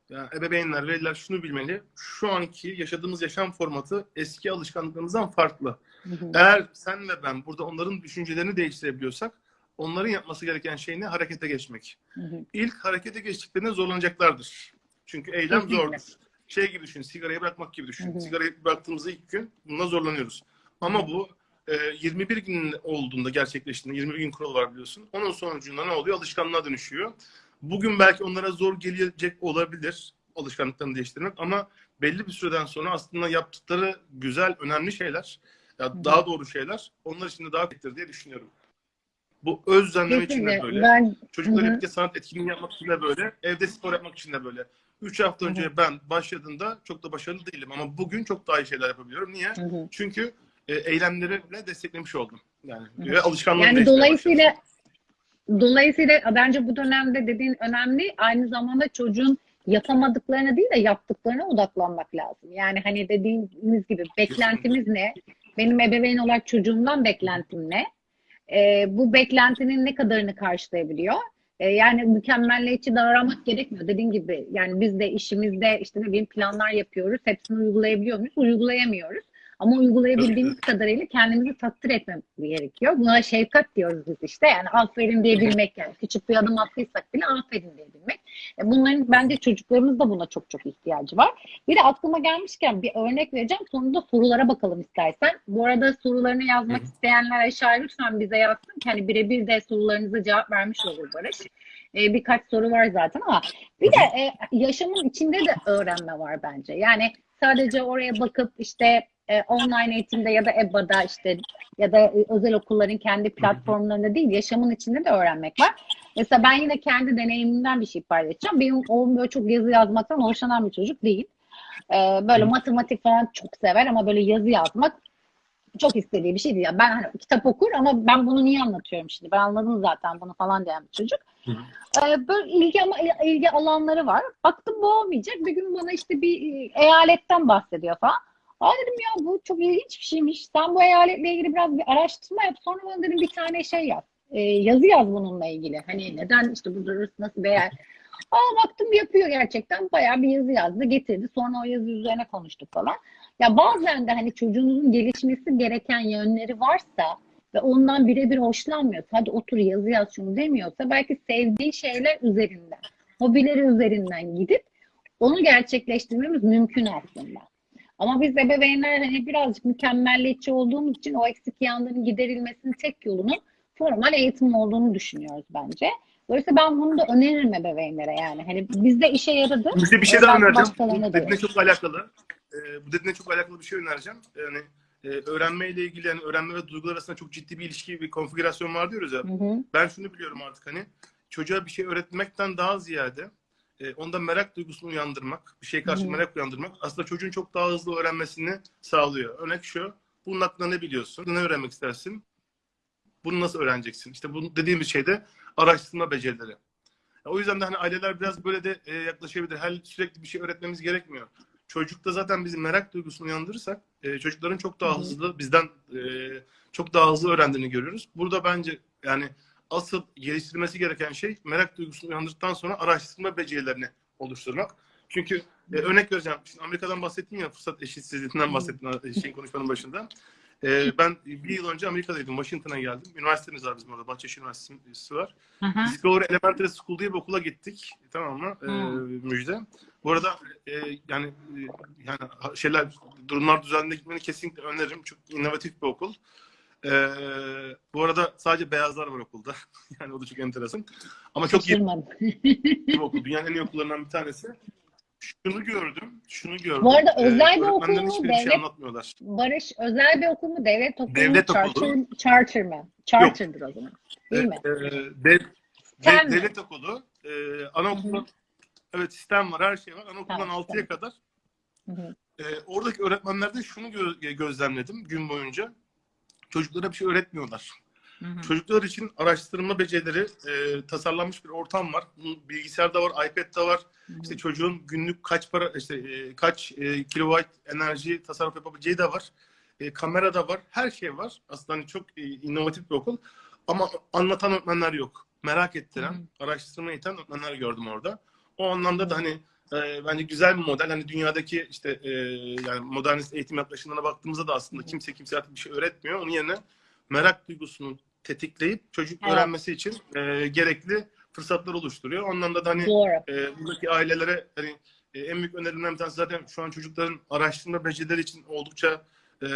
yani ebeveynler, veliler şunu bilmeli. Şu anki yaşadığımız yaşam formatı eski alışkanlıklarımızdan farklı. Hı hı. Eğer sen ve ben burada onların düşüncelerini değiştirebiliyorsak onların yapması gereken şey ne? Harekete geçmek. Hı hı. İlk harekete geçtiklerinde zorlanacaklardır. Çünkü eylem Kesinlikle. zordur. Şey gibi düşün, sigarayı bırakmak gibi düşün. Hı hı. Sigarayı bıraktığımızda ilk gün bununla zorlanıyoruz. Ama bu e, 21 gün olduğunda gerçekleştiğinde, 21 gün kuralı var biliyorsun. Onun sonucunda ne oluyor? Alışkanlığa dönüşüyor. Bugün belki onlara zor gelecek olabilir alışkanlıklarını değiştirmek ama belli bir süreden sonra aslında yaptıkları güzel, önemli şeyler, ya hı. daha doğru şeyler onlar için de daha etkilidir diye düşünüyorum. Bu öz düzenleme için de böyle. Ben hı. birlikte sanat etkinliği yapmak için de böyle. Evde spor yapmak için de böyle. Üç hafta Hı hı. önce ben başladığımda çok da başarılı değilim ama bugün çok daha iyi şeyler yapabiliyorum. Niye? Hı hı. Çünkü e, eylemlerimle desteklemiş oldum. Yani Hı hı. alışkanlığım Yani dolayısıyla başladı. dolayısıyla bence bu dönemde dediğin önemli. Aynı zamanda çocuğun yapamadıklarına değil de yaptıklarına odaklanmak lazım. Yani hani dediğimiz gibi beklentimiz ne? Benim ebeveyn olarak çocuğumdan beklentim ne? Ee, bu beklentinin ne kadarını karşılayabiliyor? Ee, yani mükemmelliyetçi davranmak gerekmiyor. Dediğin gibi yani biz de işimizde işte ne bileyim planlar yapıyoruz. Hepsini uygulayabiliyor muyuz? Uygulayamıyoruz. Ama uygulayabildiğimiz kadarıyla kendimizi takdir etmemiz gerekiyor. Buna şefkat diyoruz biz işte. Yani aferin diyebilmek yani. Küçük bir adım attıysak bile aferin diyebilmek. E, Bunların bence çocuklarımız da buna çok çok ihtiyacı var. Bir de aklıma gelmişken bir örnek vereceğim. Sonunda sorulara bakalım istersen. Bu arada sorularını yazmak isteyenler aşağı lütfen bize yazsın. ki Hani birebir de sorularınıza cevap vermiş olur Barış. E, birkaç soru var zaten ama bir de e, yaşamın içinde de öğrenme var bence. Yani sadece oraya bakıp işte e, online eğitimde ya da EBA'da işte ya da e, özel okulların kendi platformlarında değil yaşamın içinde de öğrenmek var. Mesela ben yine kendi deneyimimden bir şey paylaşacağım. Benim oğlum böyle çok yazı yazmaktan hoşlanan bir çocuk değil. E, böyle matematik falan çok sever ama böyle yazı yazmak çok istediği bir şey değil. Yani ben hani kitap okur ama ben bunu niye anlatıyorum şimdi? Ben anladım zaten bunu falan diyen bir çocuk. Ee, böyle ilgi ama ilgi alanları var. Baktım bu olmayacak. Bir gün bana işte bir e, eyaletten bahsediyor falan. Aa dedim ya bu çok ilginç bir şeymiş. Sen bu eyaletle ilgili biraz bir araştırma yap. Sonra bana dedim bir tane şey yaz. Ee, yazı yaz bununla ilgili. Hani neden işte bu durur nasıl yer. Aa baktım yapıyor gerçekten. Bayağı bir yazı yazdı getirdi. Sonra o yazı üzerine konuştuk falan. Ya bazen de hani çocuğunuzun gelişmesi gereken yönleri varsa ve ondan birebir hoşlanmıyorsa, hadi otur yazı yaz şunu demiyorsa belki sevdiği şeyler üzerinden, hobileri üzerinden gidip onu gerçekleştirmemiz mümkün aslında. Ama biz ebeveynler hani birazcık mükemmelliyetçi olduğumuz için o eksik yanların giderilmesinin tek yolunun formal eğitim olduğunu düşünüyoruz bence. Dolayısıyla ben bunu da öneririm ebeveynlere yani. Hani bizde işe yaradı. Bizde bir şey daha önereceğim. Bu dediğine çok alakalı. Ee, bu dediğine çok alakalı bir şey önereceğim. Yani e, öğrenmeyle ilgili yani öğrenme ve duygular arasında çok ciddi bir ilişki, bir konfigürasyon var diyoruz ya. Hı hı. Ben şunu biliyorum artık hani çocuğa bir şey öğretmekten daha ziyade e, onda merak duygusunu uyandırmak, bir şey karşı Hı merak uyandırmak aslında çocuğun çok daha hızlı öğrenmesini sağlıyor. Örnek şu, bunun hakkında ne biliyorsun? Ne öğrenmek istersin? Bunu nasıl öğreneceksin? İşte bu dediğimiz şey de araştırma becerileri. O yüzden de hani aileler biraz böyle de e, yaklaşabilir. Her sürekli bir şey öğretmemiz gerekmiyor. Çocukta zaten bizim merak duygusunu uyandırırsak e, çocukların çok daha Hı hı. hızlı bizden e, çok daha hızlı öğrendiğini görüyoruz. Burada bence yani asıl geliştirilmesi gereken şey merak duygusunu uyandırdıktan sonra araştırma becerilerini oluşturmak. Çünkü e, örnek vereceğim. Şimdi Amerika'dan bahsettim ya fırsat eşitsizliğinden bahsettim şeyin konuşmanın başında. Ee, ben bir yıl önce Amerika'daydım. Washington'a geldim. Üniversitemiz var bizim orada. Bahçeşehir Üniversitesi var. Discovery Elementary School diye bir okula gittik. Tamam mı? Ee, müjde. Bu arada e, yani e, yani şeyler durumlar düzenli gitmeni kesinlikle öneririm. Çok inovatif bir okul. Ee, bu arada sadece beyazlar var okulda. yani o da çok enteresan. Ama çok iyi bir okul. Dünyanın en iyi okullarından bir tanesi. Şunu gördüm, şunu gördüm. Bu arada Ee, özel bir okul mu, şey devlet- anlatmıyorlar. Barış özel bir okul mu? Devlet okulu Devlet mu? okulu. Charter, charter mı? Charter'dır o zaman. Değil mi? Ee, de- de- devlet okulu. Ee, anaokulun evet sistem var, her şey var. Anaokuldan Tamam, 6'ya kadar. Hı hı. Ee, oradaki öğretmenlerde şunu gö- gözlemledim gün boyunca. Çocuklara bir şey öğretmiyorlar. Hı hı. Çocuklar için araştırma becerileri e, tasarlanmış bir ortam var. Bunun Bilgisayarda var, iPad'de var. İşte çocuğun günlük kaç para, işte e, kaç e, kilowatt enerji tasarruf yapabileceği de var. E, kamera da var. Her şey var. Aslında hani çok e, inovatif bir okul. Ama anlatan öğretmenler yok. Merak ettiren, araştırma iten öğretmenler gördüm orada. O anlamda da hani e, bence güzel bir model. Hani dünyadaki işte e, yani modernist eğitim yaklaşımlarına baktığımızda da aslında kimse kimseye artık bir şey öğretmiyor. Onun yerine merak duygusunu tetikleyip çocuk Evet. öğrenmesi için e, gerekli fırsatlar oluşturuyor. O anlamda da hani e, buradaki ailelere hani e, en büyük önerimden bir tanesi zaten şu an çocukların araştırma becerileri için oldukça e,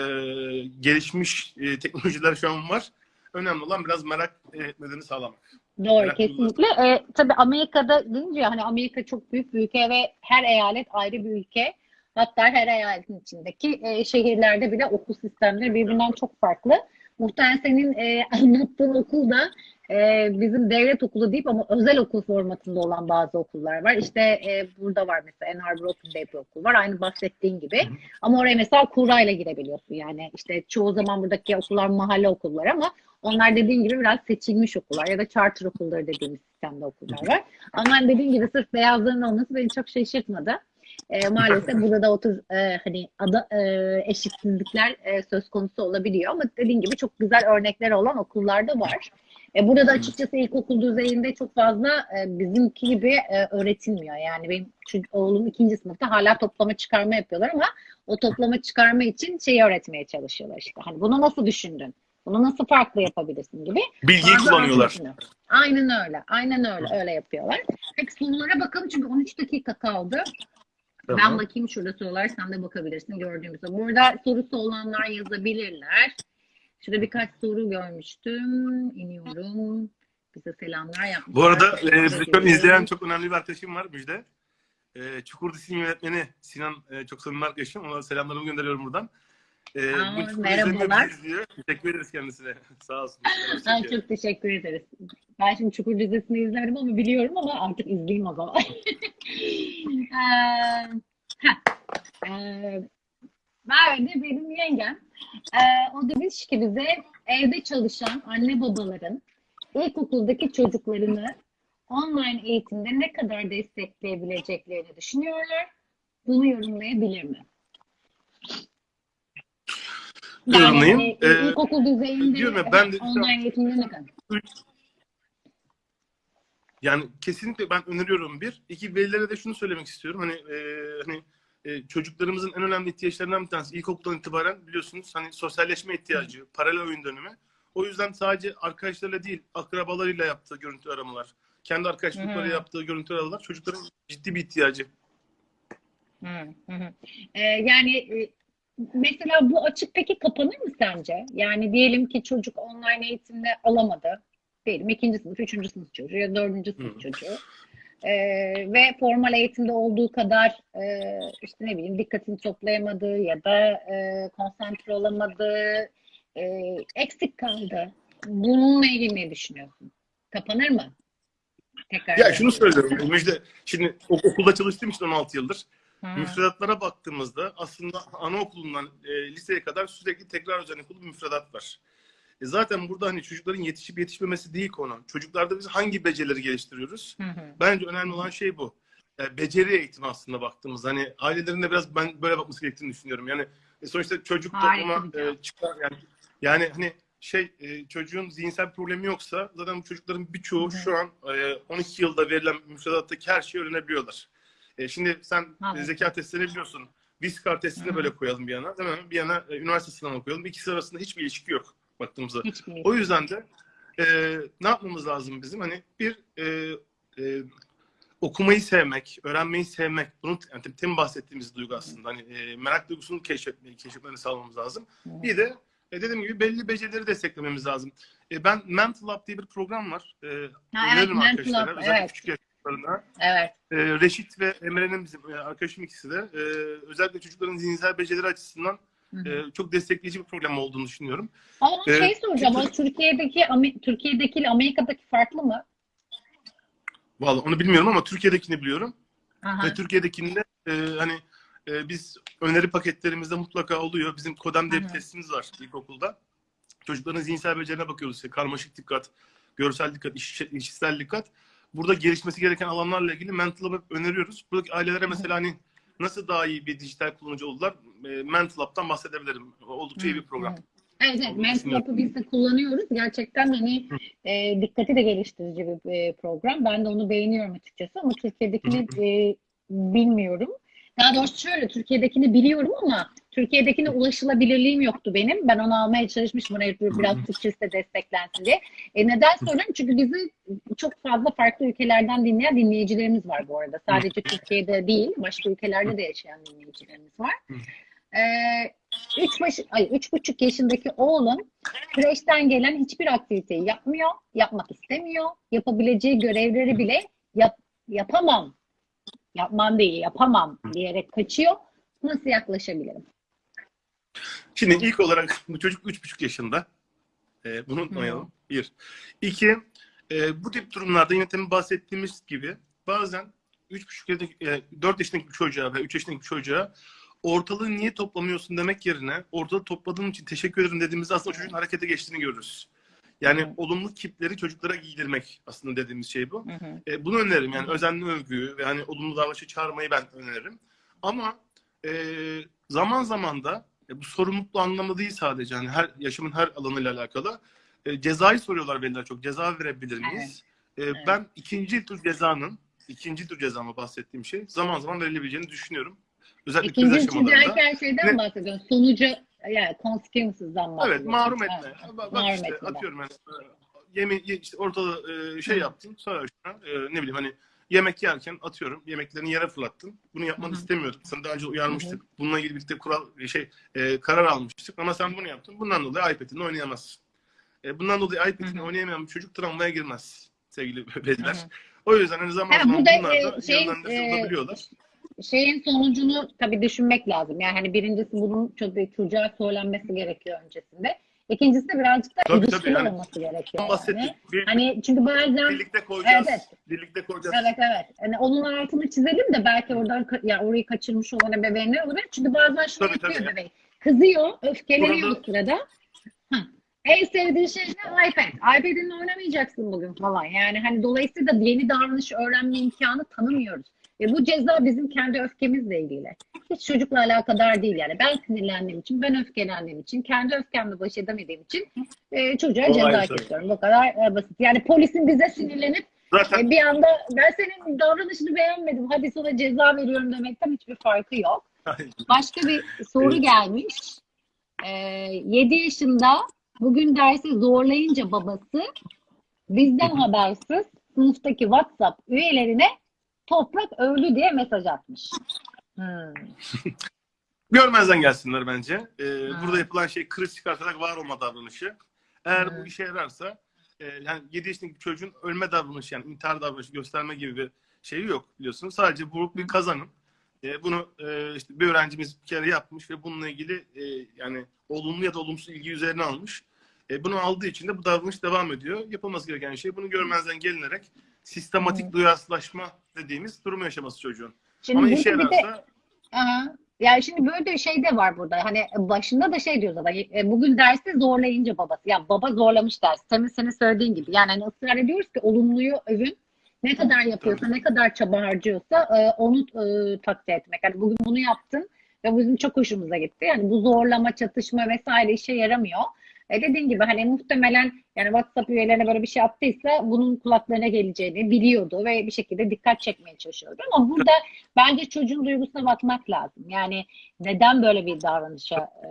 gelişmiş e, teknolojiler şu an var. Önemli olan biraz merak etmelerini sağlamak. Doğru Merak kesinlikle. Ee, tabii Amerika'da deyince hani Amerika çok büyük bir ülke ve her eyalet ayrı bir ülke. Hatta her eyaletin içindeki e, şehirlerde bile okul sistemleri birbirinden çok farklı. Muhtemelen senin e, anlattığın okul da e, bizim devlet okulu deyip ama özel okul formatında olan bazı okullar var. İşte e, burada var mesela Ann Arbor Open diye bir okul var. Aynı bahsettiğin gibi. Ama oraya mesela kurayla girebiliyorsun. Yani işte çoğu zaman buradaki okullar mahalle okullar ama onlar dediğin gibi biraz seçilmiş okullar ya da charter okulları dediğimiz sistemde okullar var. Ama dediğin gibi sırf beyazların olması beni çok şaşırtmadı. E, maalesef burada da otur e, hani ada, e, eşitsizlikler e, söz konusu olabiliyor ama dediğin gibi çok güzel örnekleri olan okullar da var. E, burada da açıkçası ilkokul düzeyinde çok fazla e, bizimki gibi e, öğretilmiyor. Yani benim çocuk- oğlum ikinci sınıfta hala toplama çıkarma yapıyorlar ama o toplama çıkarma için şeyi öğretmeye çalışıyorlar işte. Hani bunu nasıl düşündün? Bunu nasıl farklı yapabilirsin gibi. Bilgiyi Bazı kullanıyorlar. Aynen öyle. Aynen öyle. Öyle yapıyorlar. Peki sorulara bakalım çünkü 13 dakika kaldı. Ben Tamam. bakayım şurada sorular sen de bakabilirsin gördüğümüz gibi. Burada sorusu olanlar yazabilirler. Şurada birkaç soru görmüştüm. İniyorum. Bize selamlar yapmışlar. Bu arada e, izleyen çok önemli bir arkadaşım var Müjde. E, Çukur dizisinin yönetmeni Sinan e, çok samimi arkadaşım. Ona selamlarımı gönderiyorum buradan. E, Aa, bu merhabalar. Teşekkür ederiz kendisine. Sağ olsun. Ha, çok teşekkür ederiz. Ben şimdi Çukur dizisini izlerim ama biliyorum ama artık izleyeyim o zaman. Heh. Eee, Merve de benim yengem. Eee, o demiş ki bize evde çalışan anne babaların ilkokuldaki çocuklarını online eğitimde ne kadar destekleyebileceklerini düşünüyorlar. Bunu yorumlayabilir mi? Yorumlayayım. hani, Ee, ilkokul düzeyinde diyorum ya, ben de- online eğitimde ne kadar? Yani kesinlikle ben öneriyorum bir. İki velilere de şunu söylemek istiyorum. Hani e, hani e, çocuklarımızın en önemli ihtiyaçlarından bir tanesi ilkokuldan itibaren biliyorsunuz hani sosyalleşme ihtiyacı, paralel oyun dönemi. O yüzden sadece arkadaşlarıyla değil, akrabalarıyla yaptığı görüntü aramalar, kendi arkadaşlıkları Hı. yaptığı görüntü aramalar çocukların ciddi bir ihtiyacı. Hı, hı, hı. Ee, yani e, mesela bu açık peki kapanır mı sence? Yani diyelim ki çocuk online eğitimde alamadı. Diyelim ikinci sınıf, üçüncü sınıf çocuğu ya dördüncü sınıf Hı. çocuğu. Ee, ve formal eğitimde olduğu kadar e, işte ne bileyim dikkatini toplayamadı ya da e, konsantre olamadı, e, eksik kaldı. Bununla ilgili ne düşünüyorsun? Kapanır mı? Tekrar Ya şunu söylüyorum Müjde. Şimdi ok- okulda çalıştığım için 16 yıldır. Müfredatlara baktığımızda aslında anaokulundan e, liseye kadar sürekli tekrar üzerine kurulu müfredat var. E zaten burada hani çocukların yetişip yetişmemesi değil konu. Çocuklarda biz hangi becerileri geliştiriyoruz? Hı hı. Bence önemli olan şey bu. E, beceri eğitimi aslında baktığımız. Hani ailelerin de biraz ben böyle bakması gerektiğini düşünüyorum. Yani e, sonuçta çocuk Harika topluma e, çıkar yani. Yani hani şey e, çocuğun zihinsel problemi yoksa zaten bu çocukların birçoğu hı. şu an e, 12 yılda verilen müfredattaki her şeyi öğrenebiliyorlar. E, şimdi sen Anladım. e, zeka testlerini biliyorsun. Viskar testini Hı. böyle koyalım bir yana. Değil mi? Bir yana e, üniversite sınavı koyalım. İkisi arasında hiçbir ilişki yok baktığımızda. Hiçbir O yüzden de e, ne yapmamız lazım bizim? Hani bir e, e, okumayı sevmek, öğrenmeyi sevmek. Bunun yani tem bahsettiğimiz duygu aslında. Hani e, merak duygusunu keşfetmeyi, keşfetmeni sağlamamız lazım. Bir de e, dediğim gibi belli becerileri desteklememiz lazım. E, ben Mental Lab diye bir program var. E, Ha, evet, Mental. Lab, evet. küçük yaşlarında. Evet. E, Reşit ve Emre'nin bizim e, arkadaşım ikisi de. E, özellikle çocukların zihinsel becerileri açısından e, çok destekleyici bir program olduğunu düşünüyorum. Ama Ee, şey soracağım, çünkü- Türkiye'deki Türkiye'deki ile Amerika'daki farklı mı? Vallahi onu bilmiyorum ama Türkiye'dekini biliyorum. Aha. Ve Türkiye'dekinde e, hani e, biz öneri paketlerimizde mutlaka oluyor. Bizim Kodem diye bir testimiz var ilkokulda. Çocukların zihinsel becerilerine bakıyoruz. İşte karmaşık dikkat, görsel dikkat, iş, işitsel dikkat. Burada gelişmesi gereken alanlarla ilgili Mental Lab'ı öneriyoruz. Buradaki ailelere mesela hani nasıl daha iyi bir dijital kullanıcı oldular? E, Mental Lab'dan bahsedebilirim. Oldukça iyi bir program. Evet, evet. Onu Mental biz de kullanıyoruz. Gerçekten hani e, dikkati de geliştirici bir e, program. Ben de onu beğeniyorum açıkçası ama Türkiye'dekini e, bilmiyorum. Daha doğrusu şöyle, Türkiye'dekini biliyorum ama Türkiye'dekine ulaşılabilirliğim yoktu benim. Ben onu almaya çalışmıştım. Oraya biraz Türkçesi de desteklensin diye. E, neden soruyorum? Çünkü bizi çok fazla farklı ülkelerden dinleyen dinleyicilerimiz var bu arada. Sadece Türkiye'de değil, başka ülkelerde de yaşayan dinleyicilerimiz var. Ee, üç, baş, ay, üç buçuk yaşındaki oğlum kreşten gelen hiçbir aktiviteyi yapmıyor, yapmak istemiyor. Yapabileceği görevleri bile yap, yapamam, yapmam değil, yapamam diyerek kaçıyor. Nasıl yaklaşabilirim? Şimdi ilk olarak bu çocuk üç buçuk yaşında. Ee, bunu unutmayalım. Bir. İki, e, bu tip durumlarda yine temin bahsettiğimiz gibi bazen üç buçuk yaşındaki, e, dört yaşındaki bir çocuğa ve üç yaşındaki bir çocuğa ortalığı niye toplamıyorsun demek yerine ortalığı topladığın için teşekkür ederim dediğimizde aslında çocuğun harekete geçtiğini görürüz. Yani Hı. olumlu kipleri çocuklara giydirmek aslında dediğimiz şey bu. Hı hı. E, bunu öneririm yani özenli övgüyü ve hani olumlu davranışı çağırmayı ben öneririm. Ama e, zaman zaman da e, bu sorumlulukla anlamda değil sadece hani her yaşamın her alanıyla alakalı e, cezayı soruyorlar veliler çok ceza verebilir miyiz? E, Ben ikinci tür cezanın ikinci tür cezama bahsettiğim şey zaman zaman verilebileceğini düşünüyorum. Özellikle İkinci aşamalarında. derken şeyden Ne? bahsediyorum. Sonucu yani consequences'dan Evet, bahsediyorum. mahrum Evet, etme. Bak, bak mahrum işte etmeden. atıyorum ben. Yeme işte ortada e, şey yaptın. Sonra e, ne bileyim hani yemek yerken atıyorum yemeklerini yere fırlattın. Bunu yapmanı Hı hı. istemiyordum. Sana daha önce uyarmıştık. Bununla ilgili birlikte kural şey e, karar almıştık ama sen bunu yaptın. Bundan dolayı iPad'ini oynayamazsın. E, bundan dolayı iPad'ini oynayamayan bir çocuk travmaya girmez sevgili hı. O yüzden hani zaman Ha, zaman bu da, bunlar e, da şeyin, yönlendirilebiliyorlar. şeyin sonucunu tabii düşünmek lazım. Yani hani birincisi bunun çok çocuğa söylenmesi gerekiyor öncesinde. İkincisi de birazcık da Tabii, tabii, ilişkili yani. olması gerekiyor. Yani. Bir, Hani çünkü bazen birlikte koyacağız. Evet, Birlikte koyacağız. evet evet. Hani onun altını çizelim de belki oradan ya orayı kaçırmış olan ebeveynler olabilir. Çünkü bazen şunu Tabii, yapıyor tabii. bebeğin. Kızıyor, öfkeleniyor Burada- sırada. Hı. En sevdiği şey ne? iPad. iPad'inle oynamayacaksın bugün falan. Yani hani dolayısıyla yeni davranış öğrenme imkanı tanımıyoruz. Ve bu ceza bizim kendi öfkemizle ilgili. Hiç çocukla alakadar değil yani. Ben sinirlendiğim için, ben öfkelendiğim için, kendi öfkemle baş edemediğim için e, çocuğa Olay ceza tabii. kesiyorum. Bu kadar e, basit. Yani polisin bize sinirlenip Zaten e, bir anda ben senin davranışını beğenmedim, hadi sana ceza veriyorum demekten hiçbir farkı yok. Başka bir soru Evet. gelmiş. Ee, 7 yaşında bugün dersi zorlayınca babası bizden habersiz sınıftaki WhatsApp üyelerine toprak öldü diye mesaj atmış. Hmm. Görmezden gelsinler bence. Ee, Ha. Burada yapılan şey kriz çıkartarak var olma davranışı. Eğer Hı. bu işe yararsa e, yani 7 yaşındaki çocuğun ölme davranışı yani intihar davranışı gösterme gibi bir şeyi yok biliyorsunuz. Sadece bu bir kazanım. E, bunu e, işte bir öğrencimiz bir kere yapmış ve bununla ilgili e, yani olumlu ya da olumsuz ilgi üzerine almış. E, bunu aldığı için de bu davranış devam ediyor. Yapılması gereken şey bunu görmezden gelinerek sistematik duyarsızlaşma dediğimiz durumu yaşaması çocuğun. Şimdi Ama işe bir de yararsa Aha. Yani şimdi böyle de şey de var burada. Hani başında da şey diyoruz ama e, bugün derste zorlayınca babası. Ya baba zorlamış ders. Senin senin söylediğin gibi. Yani hani ısrar ediyoruz ki olumluyu övün. Ne kadar yapıyorsa, ne kadar çaba harcıyorsa e, onu e, takdir etmek. Hani bugün bunu yaptın ve bu bizim çok hoşumuza gitti. Yani bu zorlama, çatışma vesaire işe yaramıyor. E dediğin gibi hani muhtemelen Yani WhatsApp üyelerine böyle bir şey attıysa bunun kulaklarına geleceğini biliyordu ve bir şekilde dikkat çekmeye çalışıyordu. Ama burada bence çocuğun duygusuna bakmak lazım. Yani neden böyle bir davranışa e,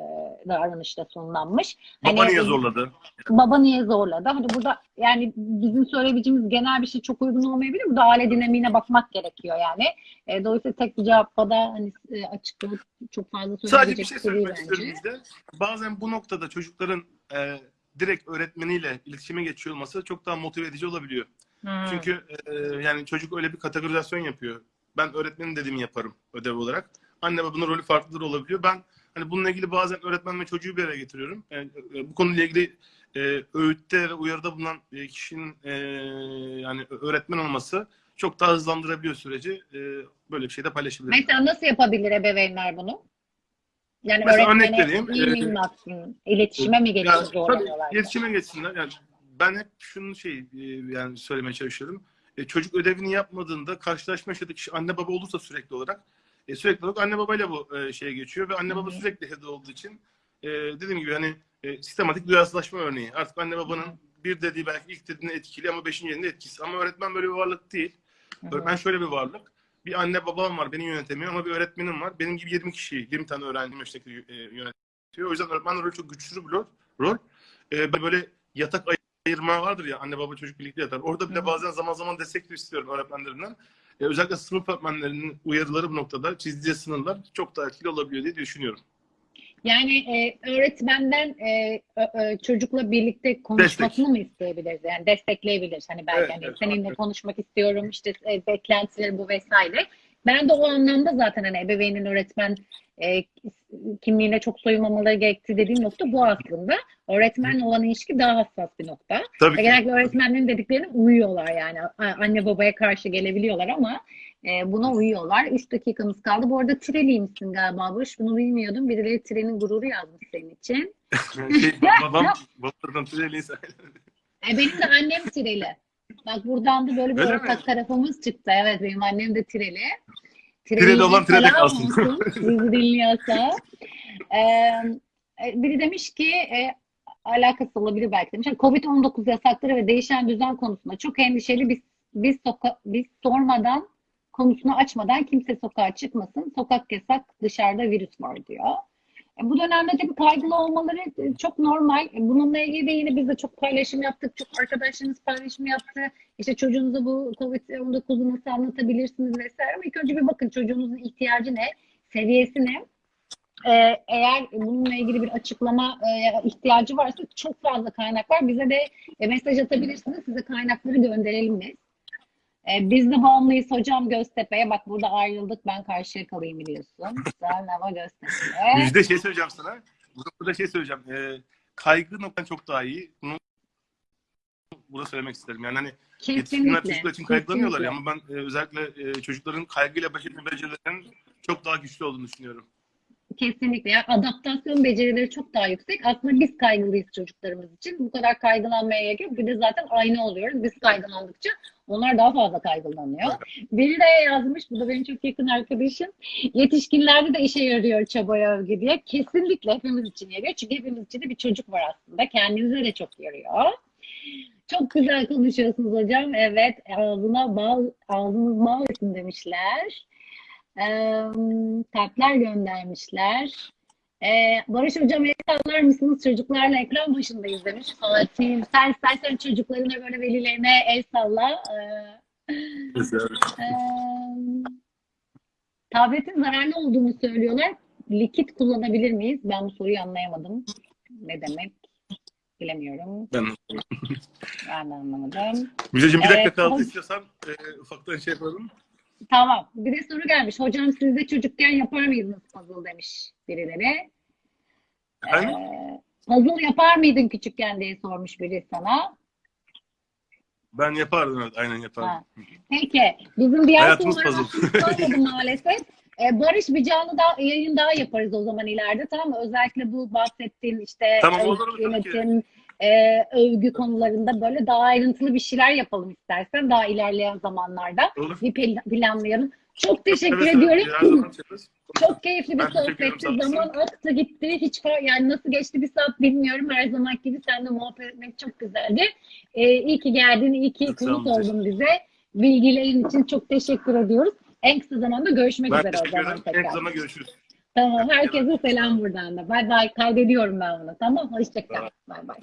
davranışta sonlanmış? Baba Hani- niye zorladı? baba niye zorladı? Hani burada yani bizim söyleyebileceğimiz genel bir şey çok uygun olmayabilir. Burada aile dinamiğine bakmak gerekiyor yani. E, dolayısıyla tek bir cevapla da hani e, açıklayıp çok fazla Sadece bir söyleyebilecek şey bir şey söylemek bizde. Bazen bu noktada çocukların e, direkt öğretmeniyle iletişime geçiyor olması çok daha motive edici olabiliyor. Hmm. Çünkü e, yani çocuk öyle bir kategorizasyon yapıyor. Ben öğretmenin dediğimi yaparım ödev olarak. Anne babanın rolü farklıdır olabiliyor. Ben hani bununla ilgili bazen öğretmen ve çocuğu bir araya getiriyorum. Yani, e, bu konuyla ilgili e, öğütte ve uyarıda bulunan e, kişinin e, yani öğretmen olması çok daha hızlandırabiliyor süreci. E, böyle bir şey de paylaşabilirim. Mesela nasıl yapabilir ebeveynler bunu? Yani Mesela örnek vereyim. iyi mi baksın? İletişime mi geçsin Ya, zorlanıyorlar? tabii iletişime geçsinler. Yani ben hep şunu şey e, yani söylemeye çalışıyorum. E, çocuk ödevini yapmadığında karşılaşma yaşadığı kişi anne baba olursa sürekli olarak e, sürekli olarak anne babayla bu e, şeye geçiyor ve anne baba Hı hı. sürekli evde olduğu için e, dediğim gibi hani e, sistematik duyarsızlaşma örneği. Artık anne babanın bir dediği belki ilk dediğinde etkili ama beşinci etkisi. Ama öğretmen böyle bir varlık değil. Hı hı. Öğretmen şöyle bir varlık. Bir anne babam var beni yönetemiyor ama bir öğretmenim var. Benim gibi 20 kişiyi, 20 tane öğrencim yaştaki e, yönetiyor. O yüzden öğretmen rolü çok güçlü bir rol. rol. E, böyle yatak ay- ayırma vardır ya anne baba çocuk birlikte yatar. Orada bile bazen zaman zaman destek de istiyorum öğretmenlerimden. E, özellikle sınıf öğretmenlerinin uyarıları bu noktada çizdiği sınırlar çok daha etkili olabiliyor diye düşünüyorum. Yani e, öğretmenden e, ö, çocukla birlikte konuşmasını mı isteyebiliriz? Yani destekleyebiliriz. Hani belki Evet, hani evet, seninle evet. konuşmak istiyorum işte e, beklentileri bu vesaire. Ben de o anlamda zaten hani ebeveynin öğretmen e, kimliğine çok soyunmamaları gerektiği dediğim nokta bu aslında. Öğretmenle olan ilişki daha hassas bir nokta. Tabii ki. Genellikle öğretmenlerin dediklerine uyuyorlar yani. Anne babaya karşı gelebiliyorlar ama e, buna uyuyorlar. 3 dakikamız kaldı. Bu arada Tireliymişsin galiba Barış. Bunu bilmiyordum. Birileri Tire'nin gururu yazmış senin için. şey, babam, babam Tüleyli'yse. E, benim de annem Tireli. Bak buradan da böyle bir Öyle ortak mi? tarafımız çıktı. Evet benim annem de Tireli. Tireli olan Tireli kalsın. Bizi dinliyorsa. Ee, e, biri demiş ki e, alakası olabilir belki demiş. Covid-19 yasakları ve değişen düzen konusunda çok endişeli. Biz biz soka biz sormadan konusunu açmadan kimse sokağa çıkmasın. Sokak yasak, dışarıda virüs var diyor. E, Bu dönemde tabii kaygılı olmaları e, çok normal. E, Bununla ilgili de yine biz de çok paylaşım yaptık. Çok arkadaşlarımız paylaşım yaptı. İşte çocuğunuza bu COVID-19'u nasıl anlatabilirsiniz vesaire. Ama ilk önce bir bakın çocuğunuzun ihtiyacı ne, seviyesi ne. Ee, eğer bununla ilgili bir açıklama e, ihtiyacı varsa çok fazla kaynak var. Bize de e, mesaj atabilirsiniz. Size kaynakları gönderelim biz. E, biz de bağımlıyız hocam Göztepe'ye. Bak burada ayrıldık. Ben karşıya kalayım biliyorsun. Sen ama Göztepe'ye. Müjde şey söyleyeceğim sana. Bu noktada şey söyleyeceğim. E, kaygı noktan çok daha iyi. Bunu burada söylemek isterim. Yani hani yetişkinler çocuklar için kaygılanıyorlar ya ama ben e, özellikle e, çocukların kaygıyla baş etme becerilerinin çok daha güçlü olduğunu düşünüyorum. Kesinlikle. Yani adaptasyon becerileri çok daha yüksek. Aslında biz kaygılıyız çocuklarımız için. Bu kadar kaygılanmaya gerek yok. Bir de zaten aynı oluyoruz. Biz kaygılandıkça onlar daha fazla kaygılanıyor. Biri de yazmış, bu da benim çok yakın arkadaşım. Yetişkinlerde de işe yarıyor çabaya övgü diye. Kesinlikle hepimiz için yarıyor. Çünkü hepimiz için de bir çocuk var aslında. Kendinize de çok yarıyor. Çok güzel konuşuyorsunuz hocam. Evet, ağzına bal, ağzınız bal demişler. Ee, kalpler göndermişler. Ee, Barış hocam el sallar mısınız? Çocuklarla ekran başındayız demiş Fatih. Sen istersen çocuklarına böyle velilerine el salla. Ee, ee, tabletin zararlı olduğunu söylüyorlar. Likit kullanabilir miyiz? Ben bu soruyu anlayamadım. Ne demek? Bilemiyorum. Ben Ben de anlamadım. Müjdeciğim bir dakika Evet, kaldı hoş- istiyorsan e, ufaktan şey yapalım. Tamam. Bir de soru gelmiş. Hocam siz de çocukken yapar mıydınız puzzle demiş birileri. Efendim? Ee, puzzle yapar mıydın küçükken diye sormuş biri sana. Ben yapardım evet aynen yapardım. Ha. Peki. Bizim diğer Hayatımız puzzle. maalesef. Ee, Barış bir canlı daha, yayın daha yaparız o zaman ileride tamam mı? Özellikle bu bahsettiğin işte Tamam, olur, yönetim, e, övgü konularında böyle daha ayrıntılı bir şeyler yapalım istersen daha ilerleyen zamanlarda. Olur. Bir pl- planlayalım. Çok teşekkür seve, ediyorum. Çok keyifli bir sohbetti. Zaman aktı gitti. Hiç yani nasıl geçti bir saat bilmiyorum. Her zaman gibi seninle muhabbet etmek çok güzeldi. Ee, iyi ki geldin. iyi ki konuk oldun bize. Bilgilerin için çok teşekkür ediyoruz. En kısa zamanda görüşmek Ben üzere o zaman ederim. En tekrar. kısa zamanda görüşürüz. Tamam. Herkese selam buradan da. Bay bay. Kaydediyorum ben bunu. Tamam. Hoşçakal. Bay bay.